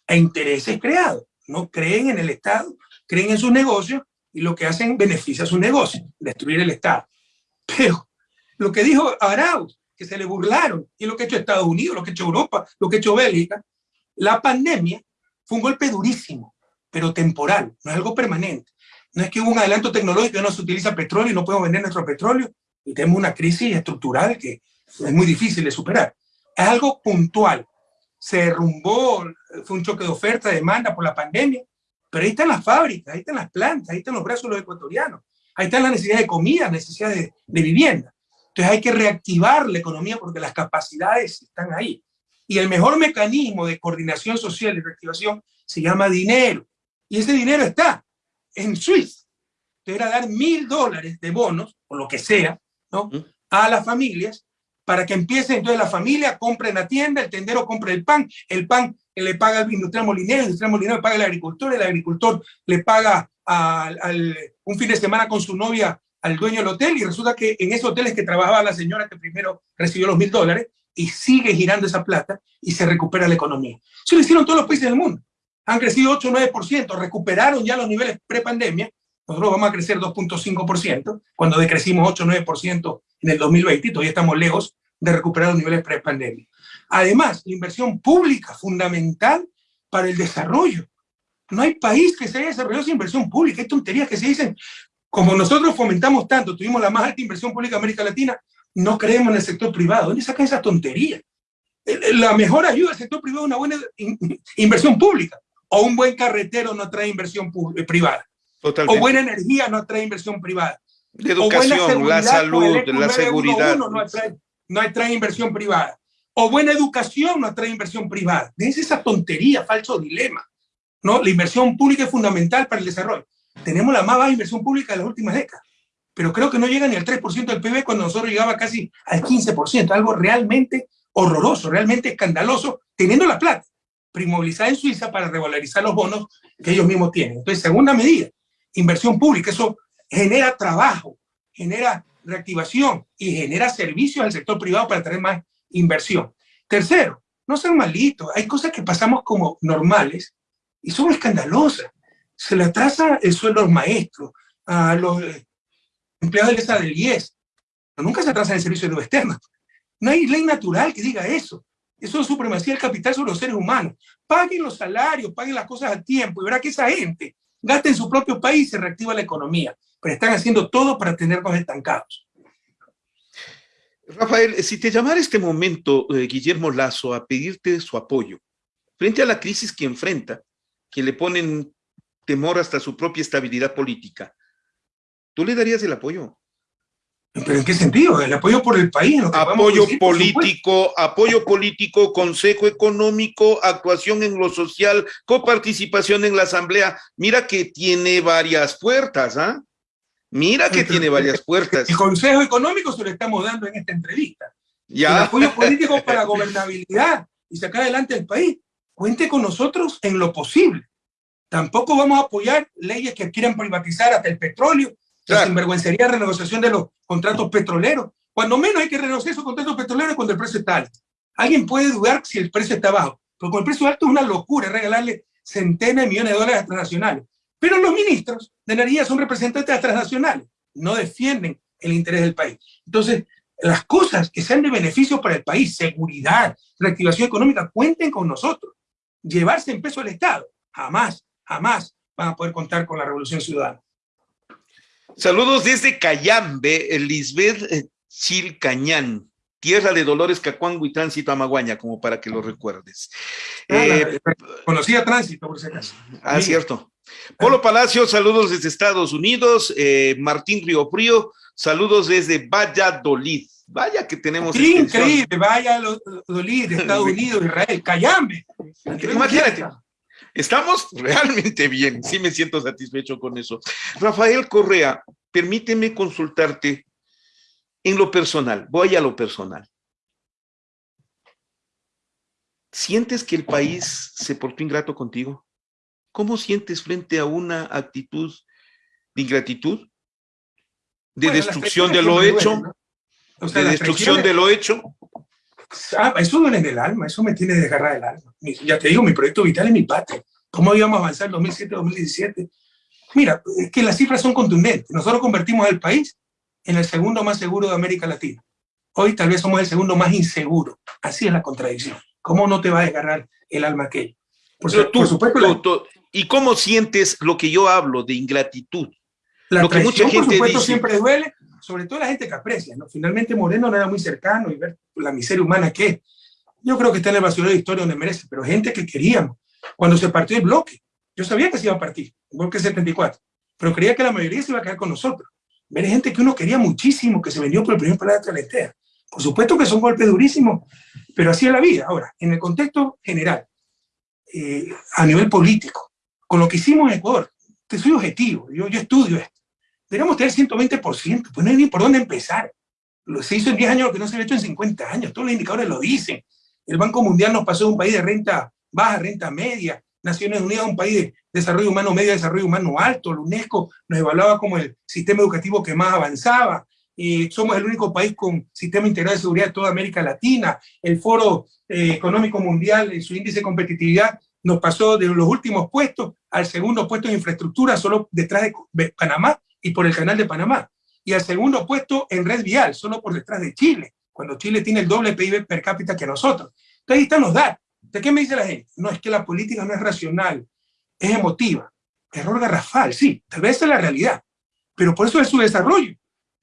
e intereses creados. No creen en el Estado, creen en sus negocios y lo que hacen beneficia a su negocio, destruir el Estado. Pero lo que dijo Arauz, que se le burlaron, y lo que ha hecho Estados Unidos, lo que ha hecho Europa, lo que ha hecho Bélgica, la pandemia fue un golpe durísimo, pero temporal, no es algo permanente. No es que hubo un adelanto tecnológico no se utiliza petróleo y no podemos vender nuestro petróleo y tenemos una crisis estructural que es muy difícil de superar. Es algo puntual. Se derrumbó, fue un choque de oferta, de demanda por la pandemia, pero ahí están las fábricas, ahí están las plantas, ahí están los brazos de los ecuatorianos, ahí están las necesidades de comida, necesidades de, de vivienda. Entonces hay que reactivar la economía porque las capacidades están ahí. Y el mejor mecanismo de coordinación social y reactivación se llama dinero. Y ese dinero está en Suiza. Era dar mil dólares de bonos, o lo que sea, ¿no? a las familias para que empiece entonces la familia compre en la tienda, el tendero compre el pan, el pan le paga al industrial molinero, el industrial molinero le paga al agricultor, el agricultor le paga al, un fin de semana con su novia al dueño del hotel y resulta que en ese hotel es que trabajaba la señora que primero recibió los mil dólares y sigue girando esa plata y se recupera la economía. Eso lo hicieron todos los países del mundo. Han crecido 8 o 9%, recuperaron ya los niveles pre-pandemia. Nosotros vamos a crecer 2.5% cuando decrecimos 8 o 9% en el 2020 y todavía estamos lejos de recuperar los niveles pre-pandemia. Además, la inversión pública fundamental para el desarrollo. No hay país que se haya desarrollado sin inversión pública. Hay tonterías que se dicen. Como nosotros fomentamos tanto, tuvimos la más alta inversión pública en América Latina, no creemos en el sector privado. ¿Dónde sacan esa tontería? La mejor ayuda del sector privado es una buena inversión pública. O un buen carretero no trae inversión eh, privada. O buena energía no trae inversión privada. La educación, la salud, la seguridad. No atrae, no atrae inversión privada. O buena educación no atrae inversión privada. Es esa tontería, falso dilema. ¿no? La inversión pública es fundamental para el desarrollo. Tenemos la más baja inversión pública de las últimas décadas, pero creo que no llega ni al 3% del PIB cuando nosotros llegaba casi al 15%, algo realmente horroroso, realmente escandaloso, teniendo la plata primovilizada en Suiza para revalorizar los bonos que ellos mismos tienen. Entonces, segunda medida, inversión pública, eso genera trabajo, genera reactivación y genera servicios al sector privado para tener más inversión. Tercero, no sean malitos, hay cosas que pasamos como normales y son escandalosas. Se le atrasa el sueldo a los maestros, a los empleados de la del IES, pero nunca se atrasa el servicio de externo. No hay ley natural que diga eso. Eso es supremacía del capital sobre los seres humanos. Paguen los salarios, paguen las cosas a tiempo y verá que esa gente gasta en su propio país y se reactiva la economía. Pero están haciendo todo para tenernos estancados. Rafael, si te llamara este momento eh, Guillermo Lazo a pedirte su apoyo frente a la crisis que enfrenta, que le ponen temor hasta su propia estabilidad política, ¿tú le darías el apoyo? ¿Pero en qué sentido? ¿El apoyo por el país? apoyo político, apoyo político, consejo económico, actuación en lo social, coparticipación en la asamblea. Mira que tiene varias puertas, ¿ah? Mira que tiene varias puertas. El consejo económico se lo estamos dando en esta entrevista. Ya. El apoyo político para gobernabilidad y sacar adelante el país. Cuente con nosotros en lo posible. Tampoco vamos a apoyar leyes que quieran privatizar hasta el petróleo, la sinvergüencería renegociación de los contratos petroleros. Cuando menos hay que renegociar esos contratos petroleros cuando el precio está alto. Alguien puede dudar si el precio está bajo, pero con el precio alto es una locura regalarle centenas de millones de dólares a transnacionales. Pero los ministros de energía son representantes transnacionales, no defienden el interés del país. Entonces, las cosas que sean de beneficio para el país, seguridad, reactivación económica, cuenten con nosotros. Llevarse en peso al Estado, jamás, jamás van a poder contar con la Revolución Ciudadana. Saludos desde Cayambe, Lisbeth eh, Chilcañán, tierra de Dolores Cacuango y Tránsito a Maguaña, como para que lo recuerdes. Ah, eh, conocía Tránsito, por si acaso. Ah, cierto. Polo Palacio, saludos desde Estados Unidos. Eh, Martín Río Frío, saludos desde Valladolid. Vaya que tenemos. Sí, increíble, Valladolid, Estados Unidos, Israel, Cayambe. Imagínate. Estamos realmente bien, sí me siento satisfecho con eso. Rafael Correa, permíteme consultarte en lo personal, voy a lo personal. ¿Sientes que el país se portó ingrato contigo? ¿Cómo sientes frente a una actitud de ingratitud? ¿De destrucción de lo hecho? ¿De destrucción de lo hecho? Ah, eso duele en el alma, eso me tiene desgarrada el alma. Ya te digo, mi proyecto vital es mi patria. ¿Cómo íbamos a avanzar en 2007-2017? Mira, es que las cifras son contundentes. Nosotros convertimos al país en el segundo más seguro de América Latina. Hoy tal vez somos el segundo más inseguro. Así es la contradicción. ¿Cómo no te va a desgarrar el alma aquello? Por, supuesto. ¿Y cómo sientes lo que yo hablo de ingratitud? La lo que mucha gente por supuesto, siempre duele, sobre todo la gente que aprecia. ¿no? Finalmente Moreno no era muy cercano y ver la miseria humana que es. Yo creo que está en el basurero de historia donde merece, pero gente que queríamos. Cuando se partió el bloque, yo sabía que se iba a partir, el bloque 74, pero creía que la mayoría se iba a quedar con nosotros. Ver gente que uno quería muchísimo, que se vendió por el primer paladar de la Por supuesto que son golpes durísimos, pero así es la vida. Ahora, en el contexto general, eh, a nivel político, con lo que hicimos en Ecuador, te soy objetivo, yo, yo estudio esto. Deberíamos tener 120%, pues no hay ni por dónde empezar. Se hizo en 10 años lo que no se había hecho en 50 años, todos los indicadores lo dicen. El Banco Mundial nos pasó de un país de renta baja, renta media, Naciones Unidas un país de desarrollo humano medio, desarrollo humano alto, la UNESCO nos evaluaba como el sistema educativo que más avanzaba, somos el único país con sistema integral de seguridad de toda América Latina, el Foro eh, Económico Mundial en su índice de competitividad nos pasó de los últimos puestos al segundo puesto en infraestructura, solo detrás de Panamá y por el canal de Panamá, y al segundo puesto en red vial, solo por detrás de Chile, cuando Chile tiene el doble PIB per cápita que nosotros. Entonces ahí están los datos. ¿De qué me dice la gente? No, es que la política no es racional. es emotiva. Error garrafal, sí, tal vez es la realidad, pero por eso es su desarrollo,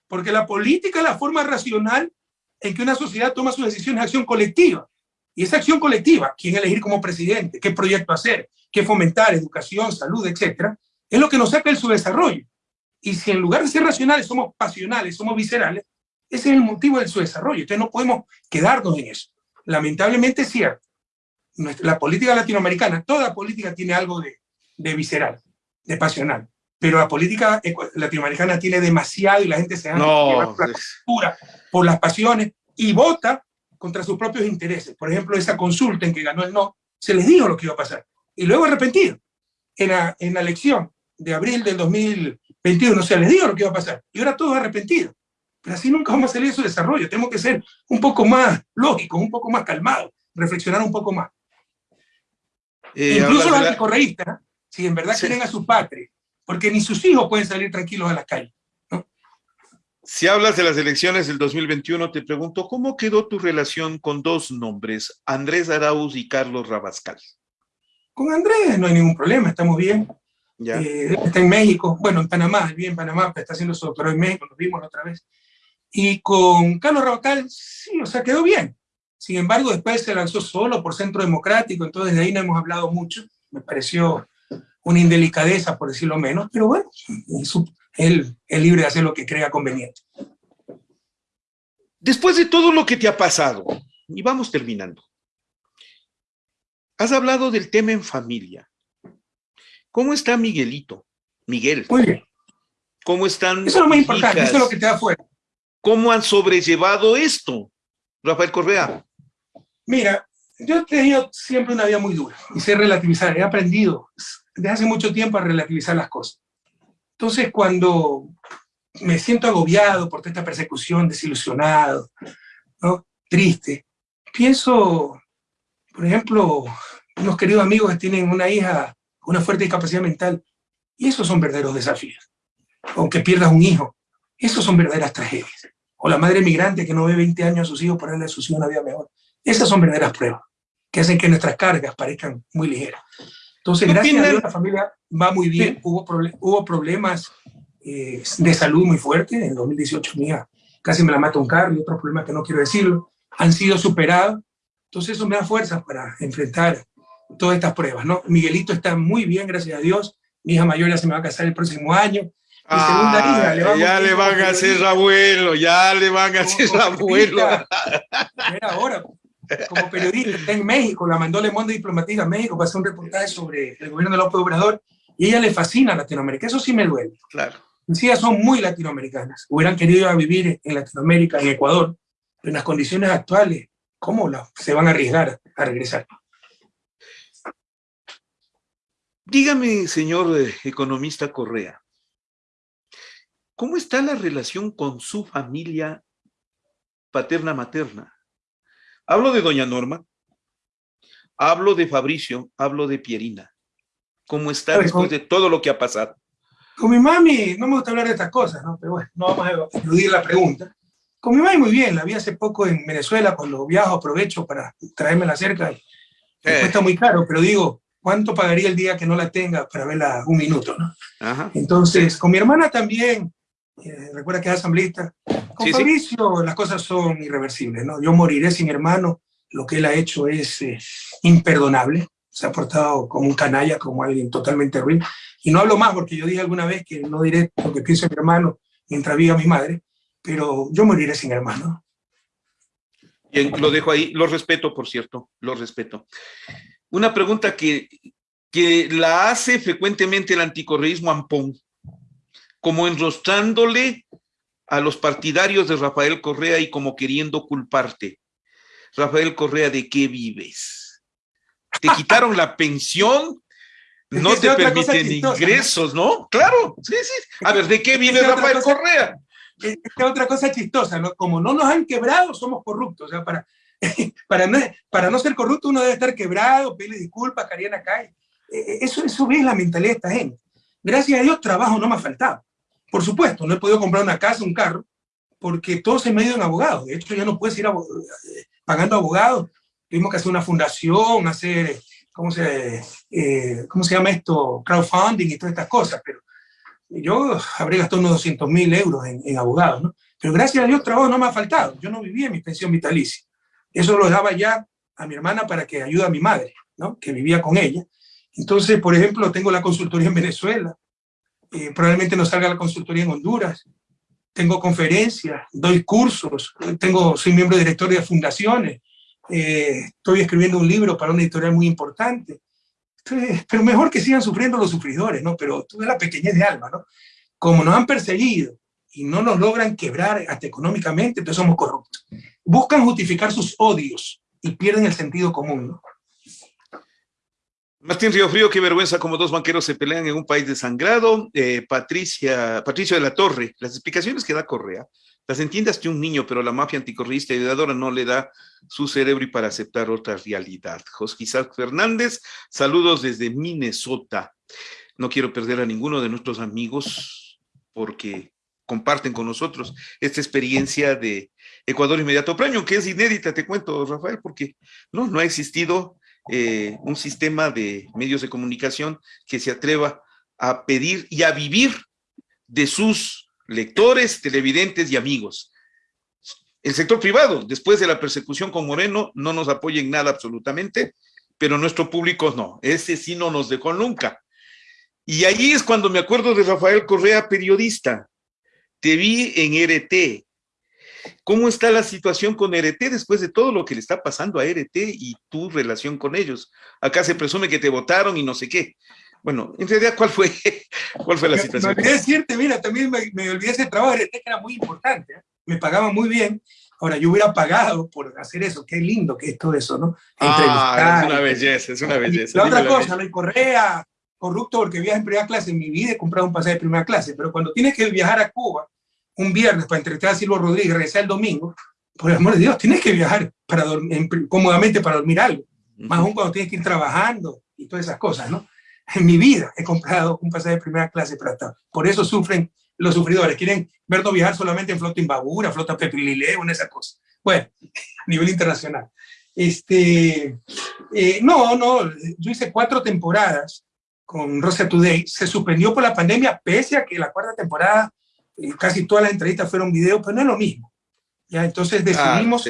porque la política es la forma racional en que una sociedad toma sus decisiones de acción colectiva. Y esa acción colectiva, quién elegir como presidente, qué proyecto hacer, qué fomentar, educación, salud, etcétera, es lo que nos saca el subdesarrollo. Y si en lugar de ser racionales somos pasionales, somos viscerales, ese es el motivo de su desarrollo. Entonces no podemos quedarnos en eso. Lamentablemente es cierto. La política latinoamericana, toda política tiene algo de, de visceral, de pasional. Pero la política latinoamericana tiene demasiado y la gente se da no, por, la por las pasiones y vota contra sus propios intereses. Por ejemplo, esa consulta en que ganó el no, se les dijo lo que iba a pasar. Y luego arrepentido. En la, en la elección de abril del 2021 se les dijo lo que iba a pasar. Y ahora todos arrepentidos. Pero así nunca vamos a salir de su desarrollo. Tenemos que ser un poco más lógicos, un poco más calmados, reflexionar un poco más. Eh, Incluso los anticorreístas, si en verdad quieren a su patria, porque ni sus hijos pueden salir tranquilos a la calle. Si hablas de las elecciones del 2021, te pregunto, ¿cómo quedó tu relación con dos nombres, Andrés Arauz y Carlos Rabascal? Con Andrés no hay ningún problema, estamos bien. Eh, está en México, bueno, en Panamá, bien en Panamá, está haciendo su doctorado en México, nos vimos la otra vez. Y con Carlos Rabascal, sí, o sea, quedó bien. Sin embargo, después se lanzó solo por Centro Democrático, entonces de ahí no hemos hablado mucho. Me pareció una indelicadeza, por decirlo menos, pero bueno, él es libre de hacer lo que crea conveniente. Después de todo lo que te ha pasado, y vamos terminando, has hablado del tema en familia. ¿Cómo está Miguelito? Miguel. Muy bien. ¿Cómo están? Eso es lo más importante, eso es lo que te da fuera. ¿Cómo han sobrellevado esto, Rafael Correa? Mira, yo he tenido siempre una vida muy dura y sé relativizar. He aprendido desde hace mucho tiempo a relativizar las cosas. Entonces, cuando me siento agobiado por esta persecución, desilusionado, ¿no? triste, pienso, por ejemplo, unos queridos amigos que tienen una hija una fuerte discapacidad mental, y esos son verdaderos desafíos. O que pierdas un hijo, esos son verdaderas tragedias. O la madre migrante que no ve 20 años a sus hijos por darle a sus hijos una vida mejor. Esas son verdaderas pruebas, que hacen que nuestras cargas parezcan muy ligeras. Entonces, gracias a Dios, la familia va muy bien. Hubo, hubo problemas eh, de salud muy fuertes. En 2018 mía casi me la mata un carro y otros problemas que no quiero decirlo. Han sido superados. Entonces, eso me da fuerzas para enfrentar todas estas pruebas. ¿no? Miguelito está muy bien, gracias a Dios. Mi hija mayor ya se me va a casar el próximo año. Mi segunda hija, le ya le van a hacer abuelo, ya le van a hacer abuelo. Era ahora, como periodista, está en México, la mandó Le Monde Diplomática a México para hacer un reportaje sobre el gobierno de López Obrador, y ella le fascina Latinoamérica, eso sí me duele. Claro. Ellas son muy latinoamericanas, hubieran querido vivir en Latinoamérica, en Ecuador, pero en las condiciones actuales, ¿cómo la, se van a arriesgar a regresar? Dígame, señor eh, economista Correa, ¿cómo está la relación con su familia paterna-materna? Hablo de doña Norma, hablo de Fabricio, hablo de Pierina. ¿Cómo está después de todo lo que ha pasado? Con mi mami, no me gusta hablar de estas cosas, ¿no? pero bueno, no vamos a eludir la pregunta. Con mi mami muy bien, la vi hace poco en Venezuela, cuando viajo aprovecho para traérmela cerca. Eh. Cuesta muy caro, pero digo, ¿cuánto pagaría el día que no la tenga para verla un minuto? ¿no? Entonces, con mi hermana también, eh, recuerda que es asambleísta, con Fabricio las cosas son irreversibles, ¿no? Yo moriré sin hermano, lo que él ha hecho es eh, imperdonable, se ha portado como un canalla, como alguien totalmente ruin, y no hablo más porque yo dije alguna vez que no diré lo que pienso mi hermano mientras viva mi madre, pero yo moriré sin hermano. Bien, lo dejo ahí, lo respeto, por cierto, lo respeto. Una pregunta que, que la hace frecuentemente el anticorreísmo Ampón como enrostrándole a los partidarios de Rafael Correa y como queriendo culparte. Rafael Correa, ¿de qué vives? Te quitaron la pensión, no te permiten ingresos, ¿no? Claro, sí, sí. A ver, ¿de qué vive Rafael Correa? Es otra cosa chistosa, ¿no? Como no nos han quebrado, somos corruptos. O sea, para, para, no, para no ser corrupto uno debe estar quebrado, pedirle disculpas, Cariana cae. E, e, eso, eso es la mentalidad de esta gente. Gracias a Dios, trabajo no me ha faltado. Por supuesto, no he podido comprar una casa, un carro, porque todo se me ha ido en abogados. De hecho, ya no puedes ir eh, pagando abogados. Tuvimos que hacer una fundación, hacer ¿cómo se, eh, ¿cómo se llama esto? Crowdfunding y todas estas cosas, pero yo habré gastado unos 200 mil euros en, en abogados, ¿no? Pero gracias a Dios trabajo no me ha faltado. Yo no vivía en mi pensión vitalicia. Eso lo daba ya a mi hermana para que ayude a mi madre, ¿no? que vivía con ella. Entonces, por ejemplo, tengo la consultoría en Venezuela, eh, probablemente no salga la consultoría en Honduras, tengo conferencias, doy cursos, tengo, soy miembro director de fundaciones, eh, estoy escribiendo un libro para una editorial muy importante. pero mejor que sigan sufriendo los sufridores, ¿no? Pero tú la pequeñez de alma, ¿no? Como nos han perseguido, y no nos logran quebrar hasta económicamente, entonces somos corruptos. Buscan justificar sus odios y pierden el sentido común. Martín Río Frío, qué vergüenza como dos banqueros se pelean en un país desangrado. Eh, Patricia, Patricio de la Torre, las explicaciones que da Correa, las entiendas que un niño, pero la mafia anticorrista y heredadora no le da su cerebro y para aceptar otra realidad. Isaac Fernández, saludos desde Minnesota. No quiero perder a ninguno de nuestros amigos porque comparten con nosotros esta experiencia de Ecuador Inmediato Premium, que es inédita, te cuento, Rafael, porque no, no ha existido eh, un sistema de medios de comunicación que se atreva a pedir y a vivir de sus lectores, televidentes y amigos. El sector privado, después de la persecución con Moreno, no nos apoya en nada absolutamente, pero nuestro público no, ese sí no nos dejó nunca. Y ahí es cuando me acuerdo de Rafael Correa, periodista, te vi en RT. ¿Cómo está la situación con RT después de todo lo que le está pasando a RT y tu relación con ellos? Acá se presume que te votaron y no sé qué. Bueno, en realidad, ¿cuál fue, cuál fue la situación? Me olvidé decirte, mira, también me, olvidé ese trabajo de RT que era muy importante, ¿eh? me pagaba muy bien. Ahora, yo hubiera pagado por hacer eso, qué lindo que es todo eso, ¿no? Ah, es una belleza, es una belleza. La otra cosa, hay Correa, corrupto porque viaja en primera clase. En mi vida he comprado un pasaje de primera clase, pero cuando tienes que viajar a Cuba un viernes para entrevistar a Silvio Rodríguez y regresar el domingo, por el amor de Dios, tienes que viajar para dormir, cómodamente para dormir algo. Más aún cuando tienes que ir trabajando y todas esas cosas, ¿no? En mi vida he comprado un pasaje de primera clase para estar. Por eso sufren los sufridores. Quieren vernos viajar solamente en flota Imbabura, flota Pepilileo, en esas cosas. Bueno, a nivel internacional. Este, eh, no, no, yo hice cuatro temporadas con Rosa Today. Se suspendió por la pandemia, pese a que la cuarta temporada casi todas las entrevistas fueron video, pero no es lo mismo. ¿ya? Entonces decidimos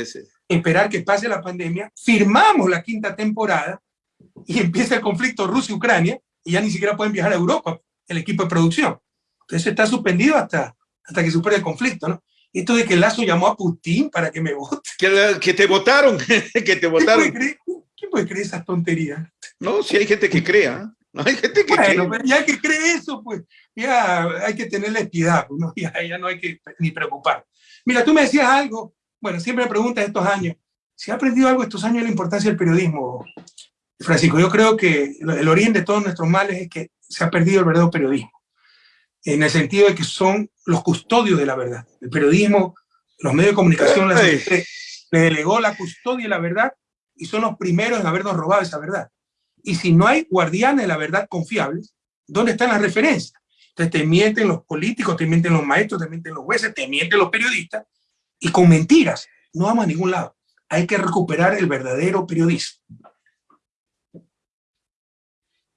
esperar que pase la pandemia, firmamos la quinta temporada y empieza el conflicto Rusia-Ucrania y ya ni siquiera pueden viajar a Europa el equipo de producción. Entonces está suspendido hasta, hasta que supere el conflicto, ¿no? Esto de que Lazo llamó a Putin para que me vote. Que, que te votaron, que te votaron. ¿Quién puede, creer, esas tonterías? No, si hay gente que crea. No hay gente que bueno, cree. ya que cree eso, pues ya hay que tenerle piedad, pues, ¿no? ya, ya no hay que ni preocupar. Mira, tú me decías algo, bueno, siempre me preguntas estos años, si ha aprendido algo estos años de la importancia del periodismo, Francisco, yo creo que el origen de todos nuestros males es que se ha perdido el verdadero periodismo, en el sentido de que son los custodios de la verdad. El periodismo, los medios de comunicación les, le delegó la custodia de la verdad y son los primeros en habernos robado esa verdad. Y si no hay guardianes de la verdad confiables, ¿dónde están las referencias? Entonces te mienten los políticos, te mienten los maestros, te mienten los jueces, te mienten los periodistas, y con mentiras no vamos a ningún lado. Hay que recuperar el verdadero periodismo.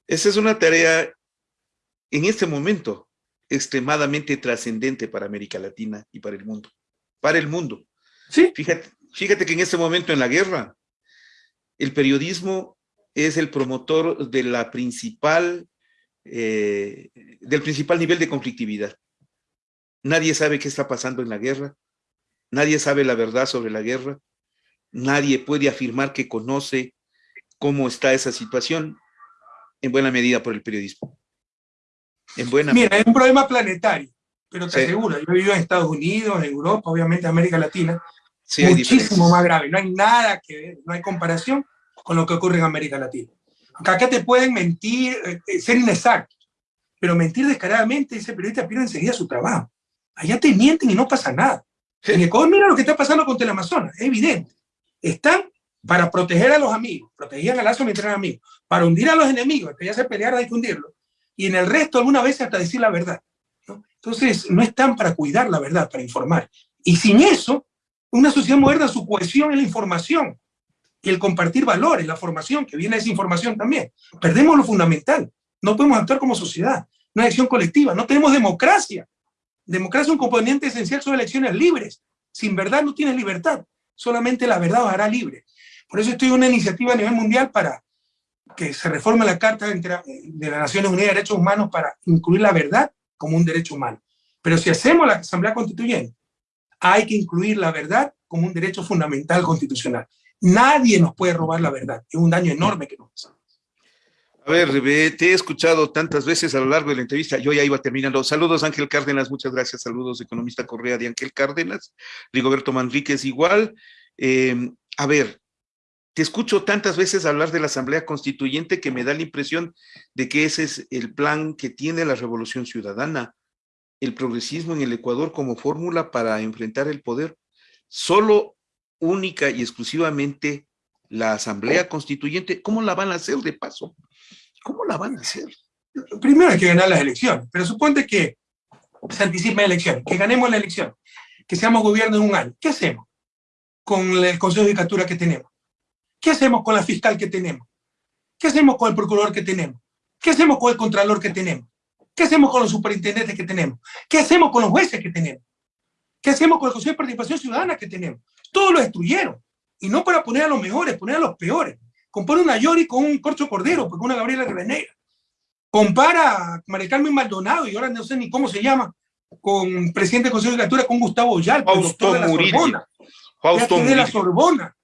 Esa es una tarea en este momento extremadamente trascendente para América Latina y para el mundo. Para el mundo. Sí. Fíjate, fíjate que en este momento en la guerra, el periodismo es el promotor de la principal eh, del principal nivel de conflictividad. Nadie sabe qué está pasando en la guerra, nadie sabe la verdad sobre la guerra, nadie puede afirmar que conoce cómo está esa situación, en buena medida por el periodismo. En buena Mira, es un problema planetario, pero te aseguro, yo vivo en Estados Unidos, en Europa, obviamente América Latina, muchísimo más grave, no hay nada que ver, no hay comparación con lo que ocurre en América Latina. Acá te pueden mentir, eh, eh, ser inexactos, pero mentir descaradamente, ese periodista pierde enseguida su trabajo. Allá te mienten y no pasa nada. En Ecuador, mira lo que está pasando con Teleamazonas, es evidente. Están para proteger a los amigos, protegían a Lazo mientras eran amigos, para hundir a los enemigos, que ya se pelearon hay que hundirlos, y en el resto alguna vez hasta decir la verdad. Entonces, no están para cuidar la verdad, para informar. Y sin eso, una sociedad moderna, su cohesión es la información y el compartir valores, la formación, que viene esa información también. Perdemos lo fundamental. No podemos actuar como sociedad. Una elección colectiva. No tenemos democracia. Democracia es un componente esencial son elecciones libres. Sin verdad no tienes libertad. Solamente la verdad os hará libre. Por eso estoy en una iniciativa a nivel mundial para que se reforme la Carta de las Naciones Unidas de Derechos Humanos para incluir la verdad como un derecho humano. Pero si hacemos la Asamblea Constituyente, hay que incluir la verdad como un derecho fundamental constitucional. Nadie nos puede robar la verdad. Es un daño enorme que nos hace. A ver, te he escuchado tantas veces a lo largo de la entrevista, yo ya iba terminando. Saludos Ángel Cárdenas, muchas gracias. Saludos economista Correa de Ángel Cárdenas. Rigoberto Manríquez igual. Em, a ver, te escucho tantas veces hablar de la Asamblea Constituyente que me da la impresión de que ese es el plan que tiene la Revolución Ciudadana, el progresismo en el Ecuador como fórmula para enfrentar el poder. Solo única y exclusivamente la Asamblea Constituyente, ¿cómo la van a hacer de paso? ¿Cómo la van a hacer? Primero hay que ganar las elecciones, pero suponte que se anticipen elecciones, que ganemos la elección, que seamos gobierno en un año. ¿Qué hacemos con el Consejo de Judicatura que tenemos? ¿Qué hacemos con la fiscal que tenemos? ¿Qué hacemos con el procurador que tenemos? ¿Qué hacemos con el contralor que tenemos? ¿Qué hacemos con los superintendentes que tenemos? ¿Qué hacemos con los jueces que tenemos? ¿Qué hacemos con el Consejo de Participación Ciudadana que tenemos? Todos lo destruyeron. Y no para poner a los mejores, poner a los peores. Compara una Yori con un Corcho Cordero, con una Gabriela Rivadeneira. Compara a María Carmen Maldonado, y ahora no sé ni cómo se llama, con presidente del Consejo de Lectura, con Gustavo Yalpa, Fausto de la Sorbona. Fausto de la Sorbona.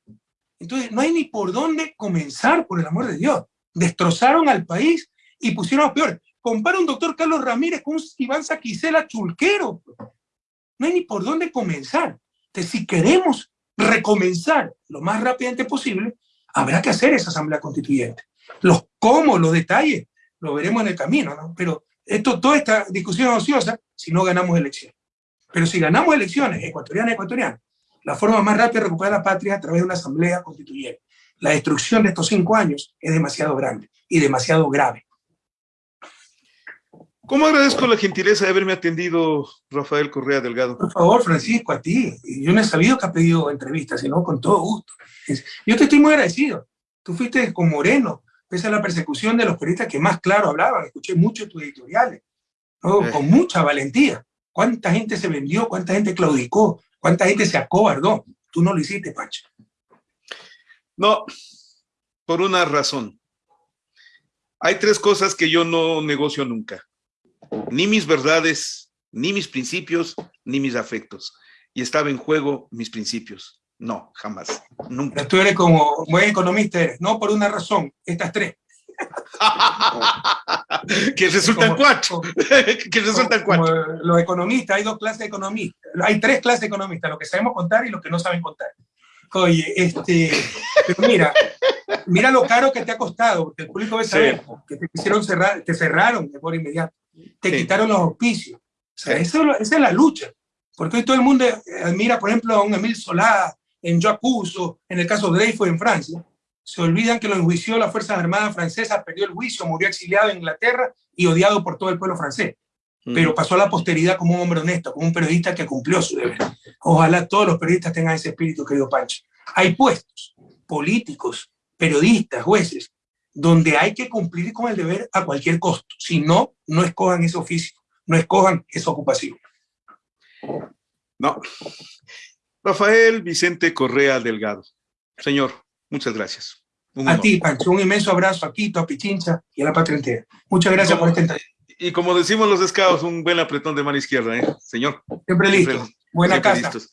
Entonces, no hay ni por dónde comenzar, por el amor de Dios. Destrozaron al país y pusieron a los peores. Compara un doctor Carlos Ramírez con un Iván Saquicela Chulquero. No hay ni por dónde comenzar. Entonces, si queremos recomenzar lo más rápidamente posible, habrá que hacer esa asamblea constituyente. Los cómo, los detalles, lo veremos en el camino, ¿no? Pero esto, toda esta discusión ociosa si no ganamos elecciones. Pero si ganamos elecciones ecuatorianas, ecuatorianas, la forma más rápida de recuperar la patria es a través de una asamblea constituyente. La destrucción de estos cinco años es demasiado grande y demasiado grave. ¿Cómo agradezco la gentileza de haberme atendido, Rafael Correa Delgado? Por favor, Francisco, a ti. Yo no he sabido que ha pedido entrevistas, sino con todo gusto. Yo te estoy muy agradecido. Tú fuiste con Moreno, pese a la persecución de los periodistas que más claro hablaban. Escuché mucho tus editoriales, eh. con mucha valentía. ¿Cuánta gente se vendió? ¿Cuánta gente claudicó? ¿Cuánta gente se acobardó? Tú no lo hiciste, Pacho. No, por una razón. Hay tres cosas que yo no negocio nunca ni mis verdades, ni mis principios, ni mis afectos. Y estaba en juego mis principios. No, jamás, nunca. Tú eres como buen economista, no por una razón, estas tres. que resultan cuatro. que resultan cuatro. los economistas, hay dos clases de economistas. Hay tres clases de economistas, los que sabemos contar y los que no saben contar. Oye, este, pero mira, mira lo caro que te ha costado, porque el público debe saber que te quisieron cerrar, te cerraron de por inmediato te quitaron los auspicios. O sea, esa, es la lucha. Porque hoy todo el mundo admira, por ejemplo, a un Emil Solá, en Yo Acuso, en el caso de Dreyfus en Francia. Se olvidan que lo enjuició la Fuerza Armada Francesa, perdió el juicio, murió exiliado en Inglaterra y odiado por todo el pueblo francés. Pero pasó a la posteridad como un hombre honesto, como un periodista que cumplió su deber. Ojalá todos los periodistas tengan ese espíritu, querido Pancho. Hay puestos políticos, periodistas, jueces, donde hay que cumplir con el deber a cualquier costo. Si no, no escojan ese oficio, no escojan esa ocupación. No. Rafael Vicente Correa Delgado. Señor, muchas gracias. a ti, Pancho, un inmenso abrazo a Quito, a Pichincha y a la patria entera. Muchas gracias por esta entrevista. Y como decimos los scouts, un buen apretón de mano izquierda, ¿eh? Señor. Siempre listo. Buena casa. Gracias.